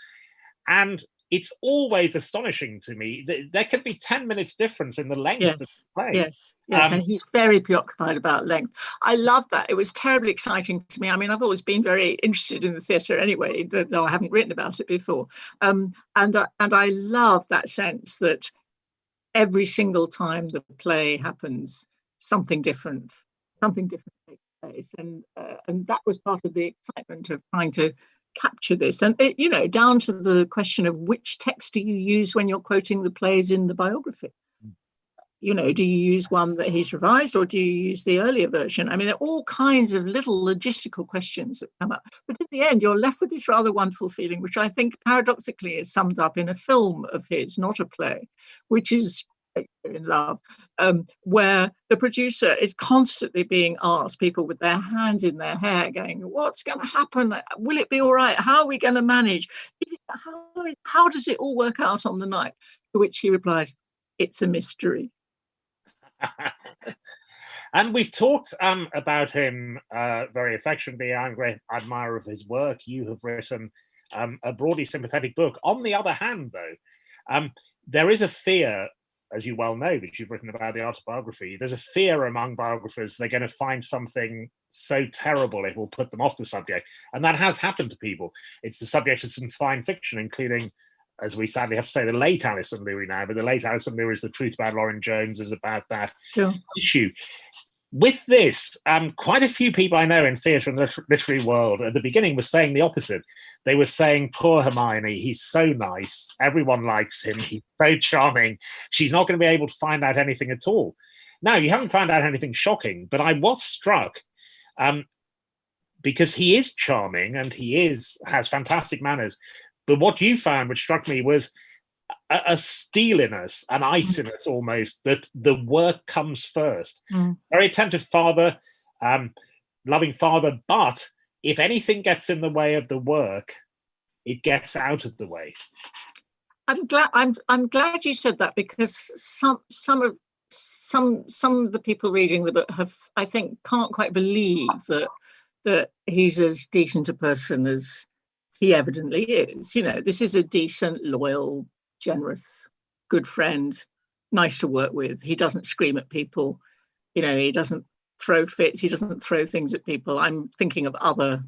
and it's always astonishing to me that there can be ten minutes difference in the length of the Yes. play. Yes, yes, Um, and he's very preoccupied about length. I love that. It was terribly exciting to me. I mean, I've always been very interested in the theatre anyway, though I haven't written about it before. Um, and I- and I love that sense that every single time the play happens, something different, something different takes place, and uh, and that was part of the excitement of trying to capture this and it, you know down to the question of which text do you use when you're quoting the plays in the biography hmm. you know, do you use one that he's revised or do you use the earlier version? I mean, there are all kinds of little logistical questions that come up. But in the end, you're left with this rather wonderful feeling, which I think paradoxically is summed up in a film of his, not a play, which is in love, um, where the producer is constantly being asked, people with their hands in their hair, going, "What's going to happen? Will it be all right? How are we going to manage? It, how, how does it all work out on the night?" To which he replies, "It's a mystery." and we've talked um, about him uh, very affectionately. I'm a great admirer of his work. You have written um, a broadly sympathetic book. On the other hand, though, um, there is a fear, as you well know, that you've written about the autobiography. There's a fear among biographers they're going to find something so terrible it will put them off the subject, and that has happened to people. It's the subject of some fine fiction, including as we sadly have to say, the late Alison Lurie now, but the late Alison Lurie is the truth about Lorin Jones is about that Sure. issue. With this, um, quite a few people I know in theatre and the literary world at the beginning were saying the opposite. They were saying, poor Hermione, he's so nice. Everyone likes him. He's so charming. She's not going to be able to find out anything at all. Now, you haven't found out anything shocking, but I was struck um, because he is charming and he is has fantastic manners. But what you found, which struck me, was a, a steeliness, an iciness almost, that the work comes first. Mm. Very attentive father, um, loving father, but if anything gets in the way of the work, it gets out of the way. I'm glad. I'm I'm glad you said that because some some of some some of the people reading the book have, I think, can't quite believe that that he's as decent a person as he evidently is. You know, this is a decent, loyal, generous, good friend, nice to work with. He doesn't scream at people. You know, he doesn't throw fits. He doesn't throw things at people. I'm thinking of other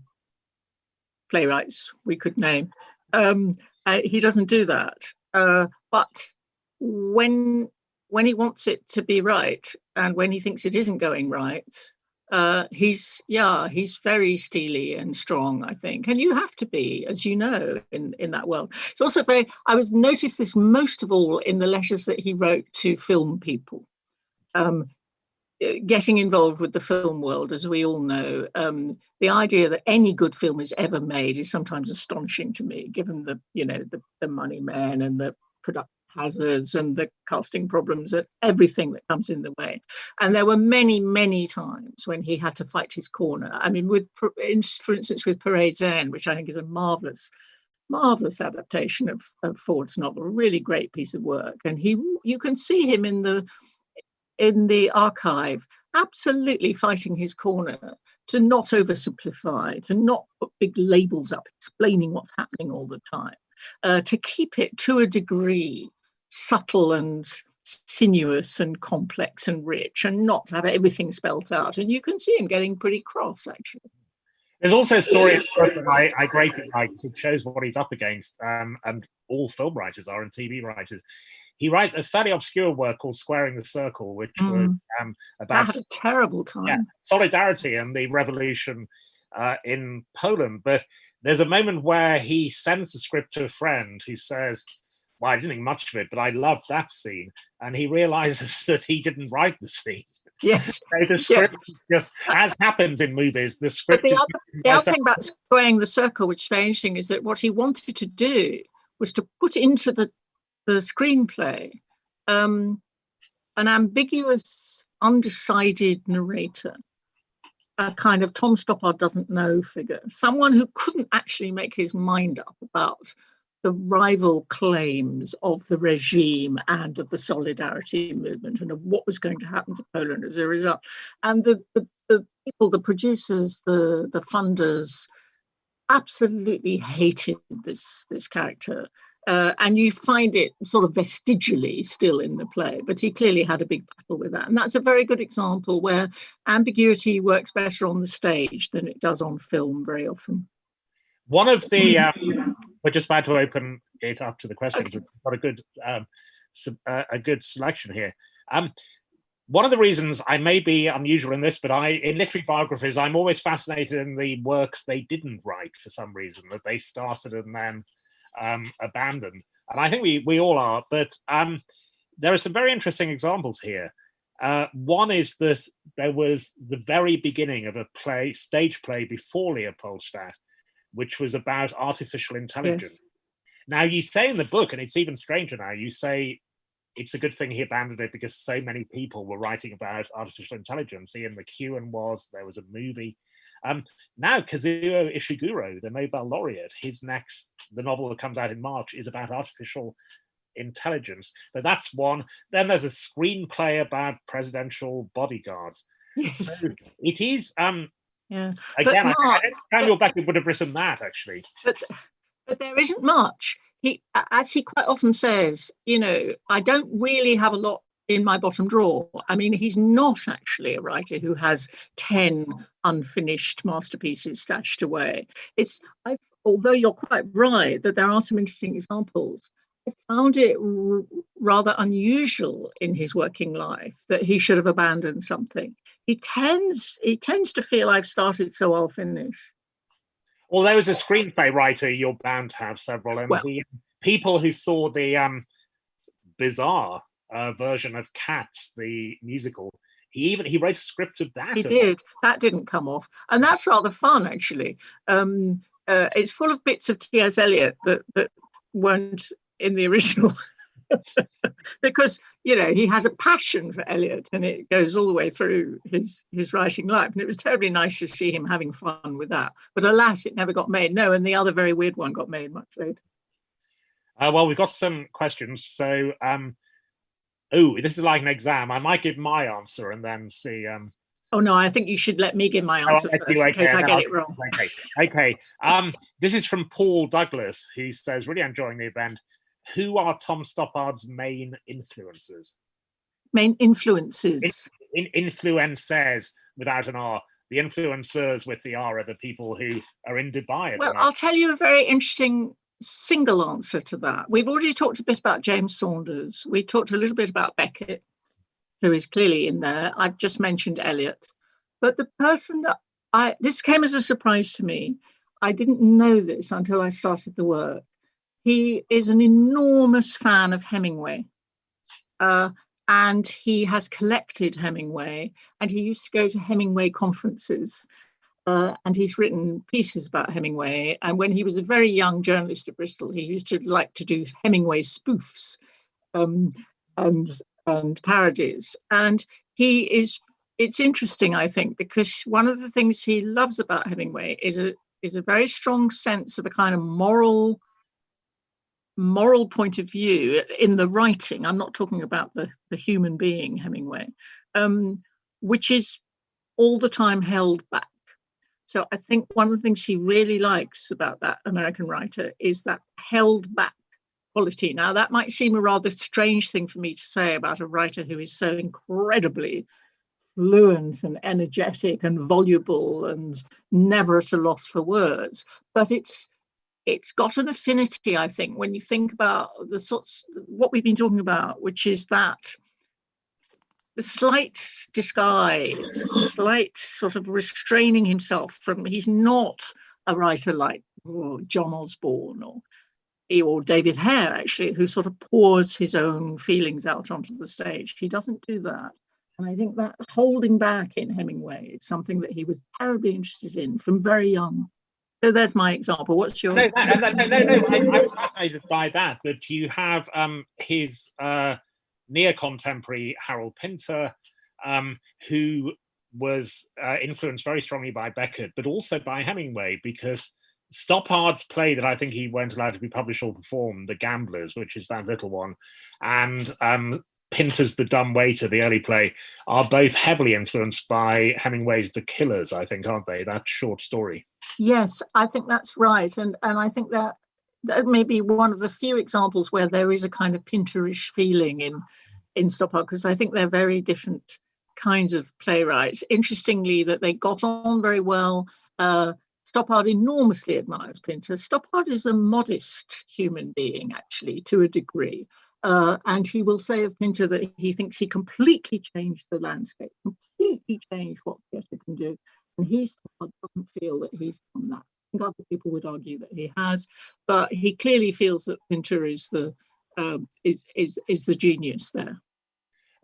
playwrights we could name. Um, uh, he doesn't do that. Uh, but when when he wants it to be right and when he thinks it isn't going right, uh, he's yeah, he's very steely and strong, I think. And you have to be, as you know, in in that world. It's also very. I was noticed this most of all in the letters that he wrote to film people. Um, getting involved with the film world, as we all know, um, the idea that any good film is ever made is sometimes astonishing to me, given the you know the, the money man and the production hazards and the casting problems and everything that comes in the way. And there were many, many times when he had to fight his corner. I mean, with for instance, with Parade's End, which I think is a marvelous marvelous adaptation of, of Ford's novel, a really great piece of work. And he you can see him in the in the archive, absolutely fighting his corner to not oversimplify, to not put big labels up explaining what's happening all the time, uh, to keep it to a degree subtle and sinuous and complex and rich and not have everything spelt out. And you can see him getting pretty cross, actually. There's also a story that I, I greatly like. It shows what he's up against, um, and all film writers are and TV writers he writes a fairly obscure work called Squaring the Circle, which mm. was um, about a terrible time. Yeah, solidarity and the revolution uh, in Poland. But there's a moment where he sends the script to a friend who says, well, I didn't think much of it, but I loved that scene. And he realizes that he didn't write the scene. Yes. so the script yes. just, as happens in movies, the script. But the other, the other thing about squaring the circle, which is very interesting, is that what he wanted to do was to put into the the screenplay, um, an ambiguous, undecided narrator, a kind of Tom Stoppard doesn't know figure, someone who couldn't actually make his mind up about the rival claims of the regime and of the solidarity movement and of what was going to happen to Poland as a result. And the, the, the people, the producers, the, the funders absolutely hated this, this character. Uh, and you find it sort of vestigially still in the play, but he clearly had a big battle with that. And that's a very good example where ambiguity works better on the stage than it does on film very often. One of the, um, we're just about to open it up to the questions. Okay. We've got a good, um, uh, a good selection here. Um, one of the reasons I may be unusual in this, but I, in literary biographies, I'm always fascinated in the works they didn't write for some reason, that they started and then um, abandoned. And I think we, we all are, but um, there are some very interesting examples here. Uh, one is that there was the very beginning of a play, stage play before Leopoldstadt, which was about artificial intelligence. Yes. Now you say in the book, and it's even stranger now, you say it's a good thing he abandoned it because so many people were writing about artificial intelligence. Ian McEwan was, there was a movie. Um, now Kazuo Ishiguro, the Nobel laureate, his next, the novel that comes out in March is about artificial intelligence. But that's one. Then there's a screenplay about presidential bodyguards. Yes. So it is um yeah. Again, Mark, I think Samuel Beckett would have written that actually. But but there isn't much. He, as he quite often says, you know, I don't really have a lot in my bottom drawer. I mean, he's not actually a writer who has 10 unfinished masterpieces stashed away. It's, I've, although you're quite right that there are some interesting examples, I found it rather unusual in his working life that he should have abandoned something. He tends he tends to feel I've started, so I'll finish. Although as a screenplay writer, you're bound to have several. And well, the people who saw the um, bizarre uh, version of Cats, the musical, he even he wrote a script of that. He did. That didn't come off, and that's rather fun actually. Um, uh, it's full of bits of T.S. Eliot that that weren't in the original because you know he has a passion for Eliot and it goes all the way through his his writing life. And it was terribly nice to see him having fun with that. But alas it never got made. No and the other very weird one got made much later. Uh, well we've got some questions. So um oh this is like an exam. I might give my answer and then see um Oh no, I think you should let me give my oh, answer oh, first in case I get it wrong. Okay, okay. Um, this is from Paul Douglas, who says, really enjoying the event who are Tom Stoppard's main influences? Main influences. In, in, influencers without an R. The influencers with the R are the people who are in Dubai. Well, I'll tell you a very interesting single answer to that. We've already talked a bit about James Saunders. We talked a little bit about Beckett, who is clearly in there. I've just mentioned Eliot. But the person that I, this came as a surprise to me. I didn't know this until I started the work. He is an enormous fan of Hemingway. Uh, and he has collected Hemingway and he used to go to Hemingway conferences uh, and he's written pieces about Hemingway. And when he was a very young journalist at Bristol, he used to like to do Hemingway spoofs um, and, and parodies. And he is, it's interesting, I think, because one of the things he loves about Hemingway is a, is a very strong sense of a kind of moral moral point of view in the writing, I'm not talking about the, the human being Hemingway, um, which is all the time held back. So I think one of the things he really likes about that American writer is that held back quality. Now that might seem a rather strange thing for me to say about a writer who is so incredibly fluent and energetic and voluble and never at a loss for words, but it's it's got an affinity, I think, when you think about the sorts, what we've been talking about, which is that the slight disguise, slight sort of restraining himself from, he's not a writer like oh, John Osborne or or David Hare, actually, who sort of pours his own feelings out onto the stage. He doesn't do that. And I think that holding back in Hemingway is something that he was terribly interested in from very young. So there's my example. What's yours? No, no, no, no, no. I, I was fascinated by that. That you have um, his uh, near contemporary Harold Pinter, um, who was uh, influenced very strongly by Beckett, but also by Hemingway, because Stoppard's play that I think he allowed to be published or performed, The Gamblers, which is that little one, and um, Pinter's The Dumb Waiter, the early play, are both heavily influenced by Hemingway's The Killers, I think, aren't they? That short story. Yes, I think that's right. And, and I think that that may be one of the few examples where there is a kind of Pinterish feeling in, in Stoppard, because I think they're very different kinds of playwrights. Interestingly, that they got on very well. Uh, Stoppard enormously admires Pinter. Stoppard is a modest human being, actually, to a degree. Uh, and he will say of Pinter that he thinks he completely changed the landscape, completely changed what theatre can do. And he doesn't feel that he's done that. I think other people would argue that he has, but he clearly feels that Pinter is the um, is, is is the genius there.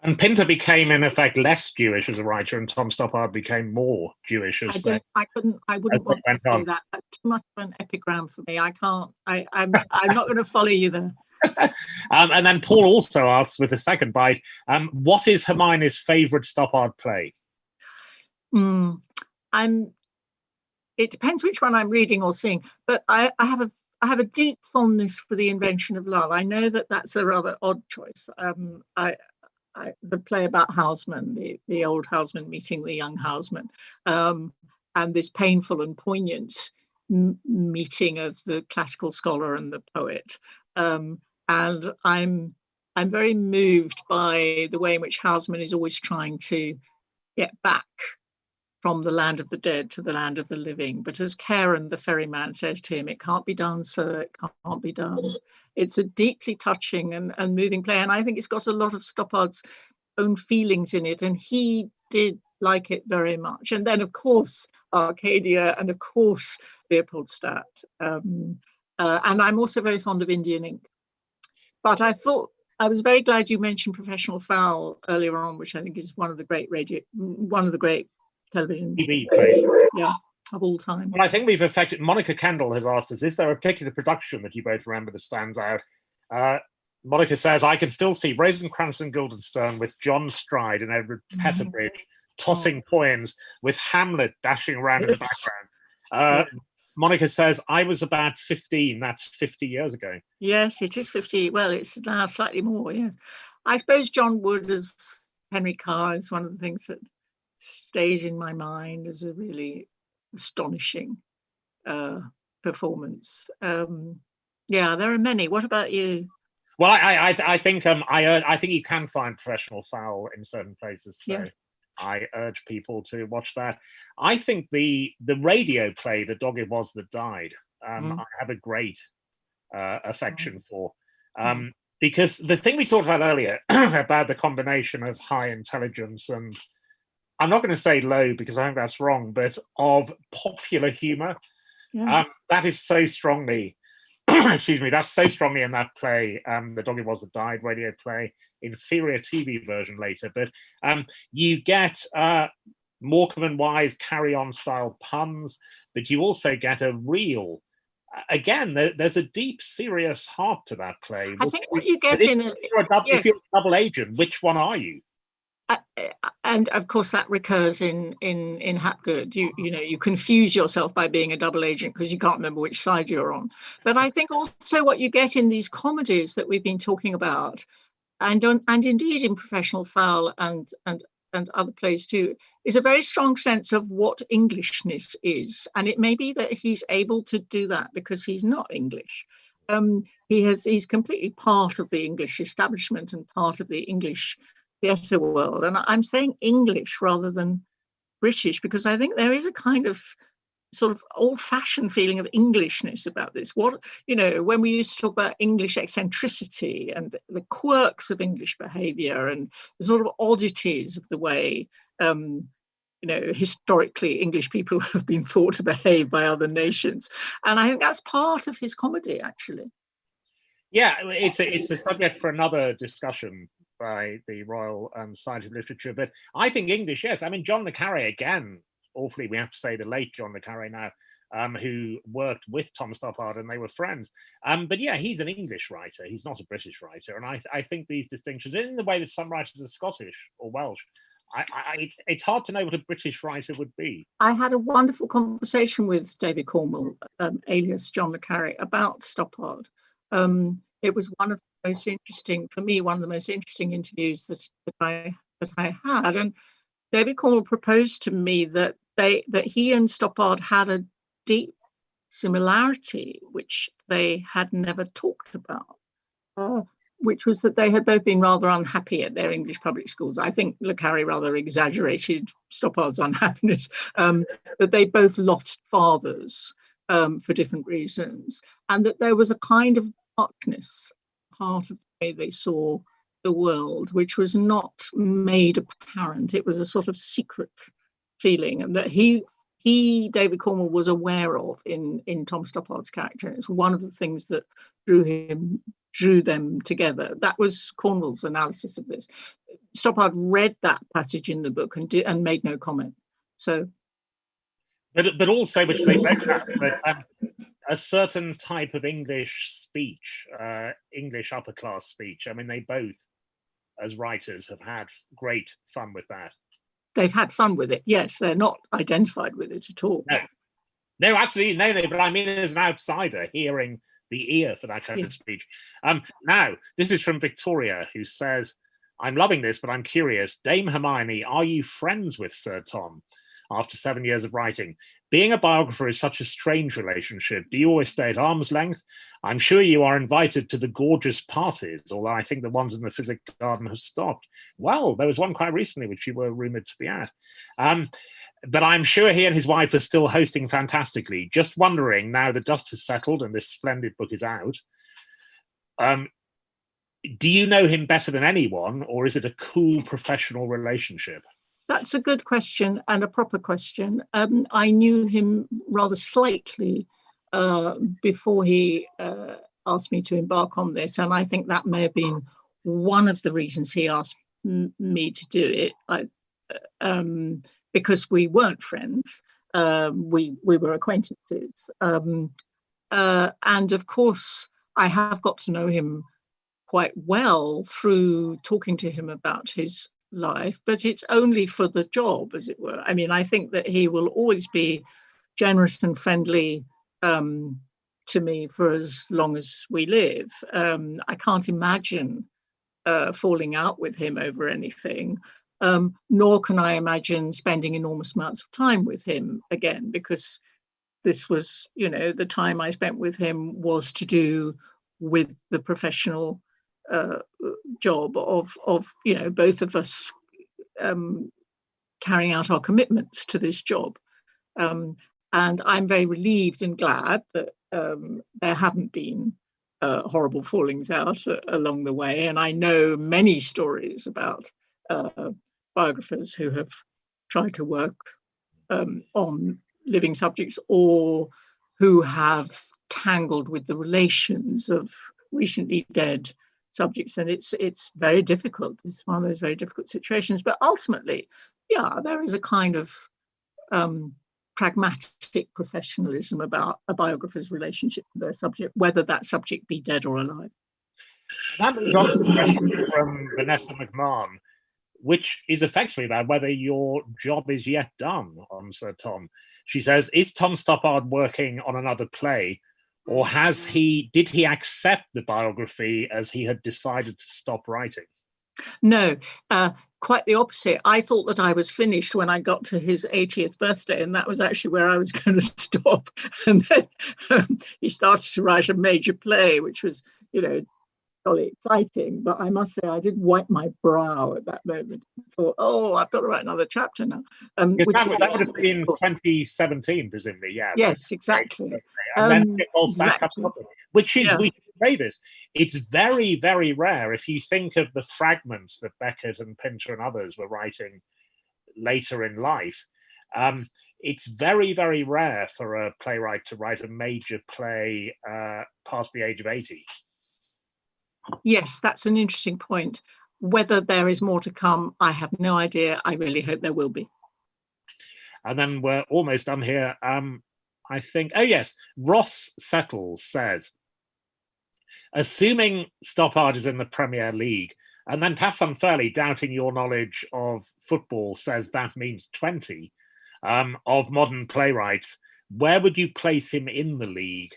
And Pinter became, in effect, less Jewish as a writer, and Tom Stoppard became more Jewish as. I don't. I couldn't. I wouldn't want to say on. that. That's too much of an epigram for me. I can't. I, I'm. I'm not going to follow you there. um, and then Paul also asks, with a second bite, um, what is Hermione's favourite Stoppard play? Mm, I'm. It depends which one I'm reading or seeing, but I, I have a I have a deep fondness for the invention of love. I know that that's a rather odd choice. Um, I, I, the play about Housman, the, the old Housman meeting the young Housman, um, and this painful and poignant meeting of the classical scholar and the poet. Um, and I'm I'm very moved by the way in which Housman is always trying to get back from the land of the dead to the land of the living. But as Charon, the ferryman, says to him, it can't be done, sir, it can't be done. It's a deeply touching and, and moving play. And I think it's got a lot of Stoppard's own feelings in it. And he did like it very much. And then, of course, Arcadia and, of course, Leopoldstadt. Um, uh, and I'm also very fond of Indian ink. But I thought I was very glad you mentioned Professional Foul earlier on, which I think is one of the great radio, one of the great television TV plays, yeah, of all time. Well, I think we've affected. Monica Kendall has asked us: Is there a particular production that you both remember that stands out? Uh, Monica says, "I can still see Rosencrantz and Guildenstern with John Stride and Edward. Petherbridge mm -hmm. tossing oh. poems, with Hamlet dashing around yes. in the background." Uh. Monica says, I was about 15. That's 50 years ago. Yes, it is 50. Well, it's now slightly more, yes. I suppose John Wood as Henry Carr is one of the things that stays in my mind as a really astonishing uh, performance. Um, yeah, there are many. What about you? Well, I I, I think um I I think you can find professional foul in certain places. So. Yeah. I urge people to watch that. I think the the radio play, The Dog It Was That Died, um, mm. I have a great uh, affection mm. for. Um, mm. Because the thing we talked about earlier about the combination of high intelligence and I'm not going to say low because I think that's wrong, but of popular humor, yeah. um, that is so strongly excuse me, that's so strongly in that play, um, The Dog It Was That Died radio play, inferior TV version later, but um, you get uh, Morecambe and Wise carry-on style puns, but you also get a real, again, there, there's a deep, serious heart to that play. I think what you get in a, you're a double, yes. if you're a double agent, which one are you? Uh, and of course that recurs in in in Hapgood. You you know you confuse yourself by being a double agent because you can't remember which side you're on. But I think also what you get in these comedies that we've been talking about, and on, and indeed in Professional Foul and and and other plays too, is a very strong sense of what Englishness is. And it may be that he's able to do that because he's not English. Um, he has he's completely part of the English establishment and part of the English theatre world. And I'm saying English rather than British because I think there is a kind of sort of old-fashioned feeling of Englishness about this. What you know, when we used to talk about English eccentricity and the quirks of English behaviour and the sort of oddities of the way um, you know, historically English people have been thought to behave by other nations. And I think that's part of his comedy, actually. Yeah, it's a, it's a subject for another discussion by the Royal um, Society of Literature. But I think English, yes. I mean, John le Carre, again, awfully, we have to say the late John le Carre now, um, who worked with Tom Stoppard and they were friends. Um, but yeah, he's an English writer. He's not a British writer. And I, I think these distinctions, in the way that some writers are Scottish or Welsh, I, I, it's hard to know what a British writer would be. I had a wonderful conversation with David Cornwell, um, alias John le Carre, about Stoppard. Um, it was one of the most interesting, for me, one of the most interesting interviews that, that I that I had. And David Cornwell proposed to me that they that he and Stoppard had a deep similarity, which they had never talked about. Uh, which was that they had both been rather unhappy at their English public schools. I think Le Carre rather exaggerated Stoppard's unhappiness, um, that they both lost fathers um, for different reasons, and that there was a kind of darkness part of the way they saw the world, which was not made apparent. It was a sort of secret feeling, and that he he, David Cornwell, was aware of in in Tom Stoppard's character. It's one of the things that drew him drew them together. That was Cornwell's analysis of this. Stoppard read that passage in the book and did, and made no comment. So, but but also which they both have, um, a certain type of English speech, uh, English upper class speech. I mean, they both, as writers, have had great fun with that. They've had fun with it. Yes, they're not identified with it at all. No, no, absolutely no, no. But I mean, as an outsider, hearing the ear for that kind of speech. Um, now, this is from Victoria, who says, I'm loving this, but I'm curious. Dame Hermione, are you friends with Sir Tom after seven years of writing? Being a biographer is such a strange relationship. Do you always stay at arm's length? I'm sure you are invited to the gorgeous parties, although I think the ones in the Physic Garden have stopped. Well, there was one quite recently which you were rumoured to be at. Um, but I'm sure he and his wife are still hosting fantastically. Just wondering now the dust has settled and this splendid book is out. Um, do you know him better than anyone, or is it a cool professional relationship? That's a good question and a proper question. Um, I knew him rather slightly uh, before he uh, asked me to embark on this, and I think that may have been one of the reasons he asked me to do it. I, uh, um, because we weren't friends. Um, we we were acquaintances, um, uh, and of course, I have got to know him quite well through talking to him about his life. But it's only for the job, as it were. I mean, I think that he will always be generous and friendly um, to me for as long as we live. Um, I can't imagine uh, falling out with him over anything um, nor can I imagine spending enormous amounts of time with him again, because this was, you know, the time I spent with him was to do with the professional uh, job of, of, you know, both of us um, carrying out our commitments to this job. Um, and I'm very relieved and glad that um, there haven't been uh, horrible fallings out uh, along the way. And I know many stories about uh, biographers who have tried to work um, on living subjects or who have tangled with the relations of recently dead subjects and it's it's very difficult. It's one of those very difficult situations. But ultimately yeah there is a kind of um, pragmatic professionalism about a biographer's relationship with their subject whether that subject be dead or alive. That moves on to the question from vanessa mcmahon which is effectively about whether your job is yet done on Sir Tom. She says, is Tom Stoppard working on another play or has he, did he accept the biography as he had decided to stop writing? No, uh, quite the opposite. I thought that I was finished when I got to his 80th birthday, and that was actually where I was going to stop. And then um, he started to write a major play, which was, you know, jolly exciting, but I must say I did wipe my brow at that moment. I thought, oh, I've got to write another chapter now. Um, which that, that would have been 2017, presumably, yeah. Yes, exactly. And um, it back exactly. up, which is, yeah. we say this, it's very, very rare. If you think of the fragments that Beckett and Pinter and others were writing later in life, um, it's very, very rare for a playwright to write a major play uh, past the age of 80. Yes, that's an interesting point. Whether there is more to come, I have no idea. I really hope there will be. And then we're almost done here. Um, I think, oh yes, Ross Settles says, assuming Stoppard is in the Premier League, and then perhaps unfairly doubting your knowledge of football says that means 20 um, of modern playwrights, where would you place him in the league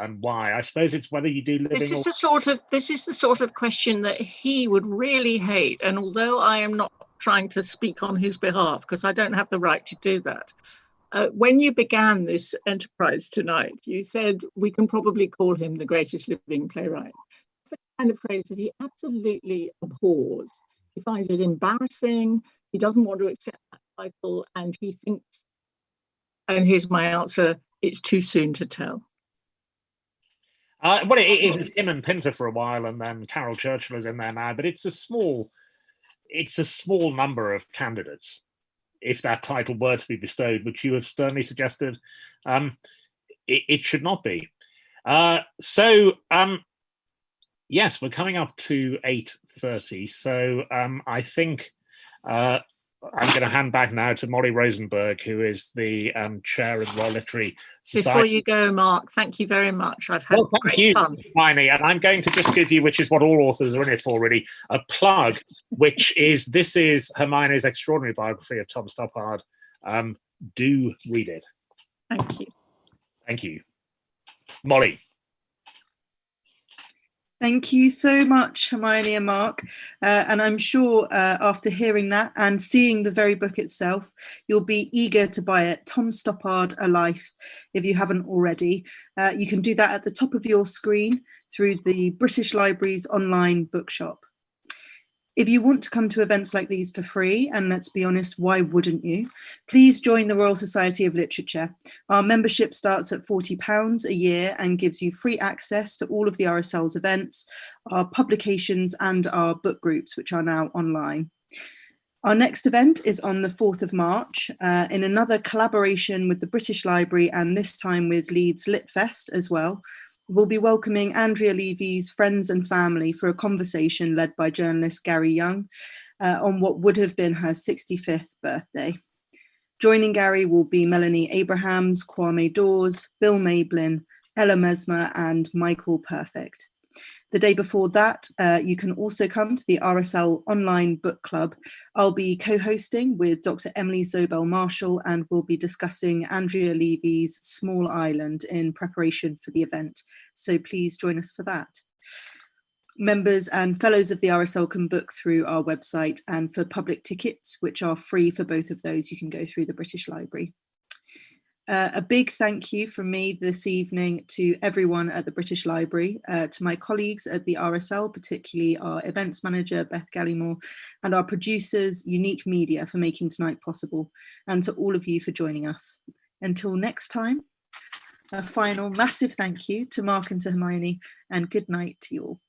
and why? I suppose it's whether you do living. This is the sort of this is the sort of question that he would really hate. And although I am not trying to speak on his behalf because I don't have the right to do that, uh, when you began this enterprise tonight, you said we can probably call him the greatest living playwright. It's the kind of phrase that he absolutely abhors. He finds it embarrassing. He doesn't want to accept that title, and he thinks. And here's my answer: it's too soon to tell. Uh, well, it, it, was him and Pinter for a while, and then Caryl Churchill is in there now. But it's a small, it's a small number of candidates, if that title were to be bestowed, which you have sternly suggested. Um, it, it, should not be. Uh, so, um, yes, we're coming up to eight thirty. So um, I think uh, I'm going to hand back now to Molly Rosenberg, who is the um, chair of Royal Literary Society. Before you go, Mark, thank you very much. I've had well, great you, fun. Hermione, and I'm going to just give you, which is what all authors are in it for, really, a plug, which is this is Hermione's extraordinary biography of Tom Stoppard. Um, do read it. Thank you. Thank you. Molly. Thank you so much, Hermione and Mark. Uh, and I'm sure uh, after hearing that and seeing the very book itself, you'll be eager to buy it. Tom Stoppard, A Life, if you haven't already. Uh, you can do that at the top of your screen through the British Library's online bookshop. If you want to come to events like these for free, and let's be honest, why wouldn't you? Please join the Royal Society of Literature. Our membership starts at £40 a year and gives you free access to all of the RSL's events, our publications and our book groups, which are now online. Our next event is on the 4th of March uh, in another collaboration with the British Library and this time with Leeds Litfest as well, we'll be welcoming Andrea Levy's friends and family for a conversation led by journalist Gary Younge uh, on what would have been her 65th birthday. Joining Gary will be Melanie Abrahams, Kwame Dawes, Bill Mayblin, Ella Mesmer and Michael Perfect. The day before that, uh, you can also come to the RSL online book club. I'll be co-hosting with Dr. Emily Zobel Marshall and we'll be discussing Andrea Levy's Small Island in preparation for the event. So please join us for that. Members and fellows of the RSL can book through our website and for public tickets, which are free for both of those, you can go through the British Library. Uh, a big thank you from me this evening to everyone at the British Library, uh, to my colleagues at the RSL, particularly our events manager, Beth Gallimore, and our producers, Unique Media, for making tonight possible, and to all of you for joining us. Until next time, a final massive thank you to Mark and to Hermione, and good night to you all.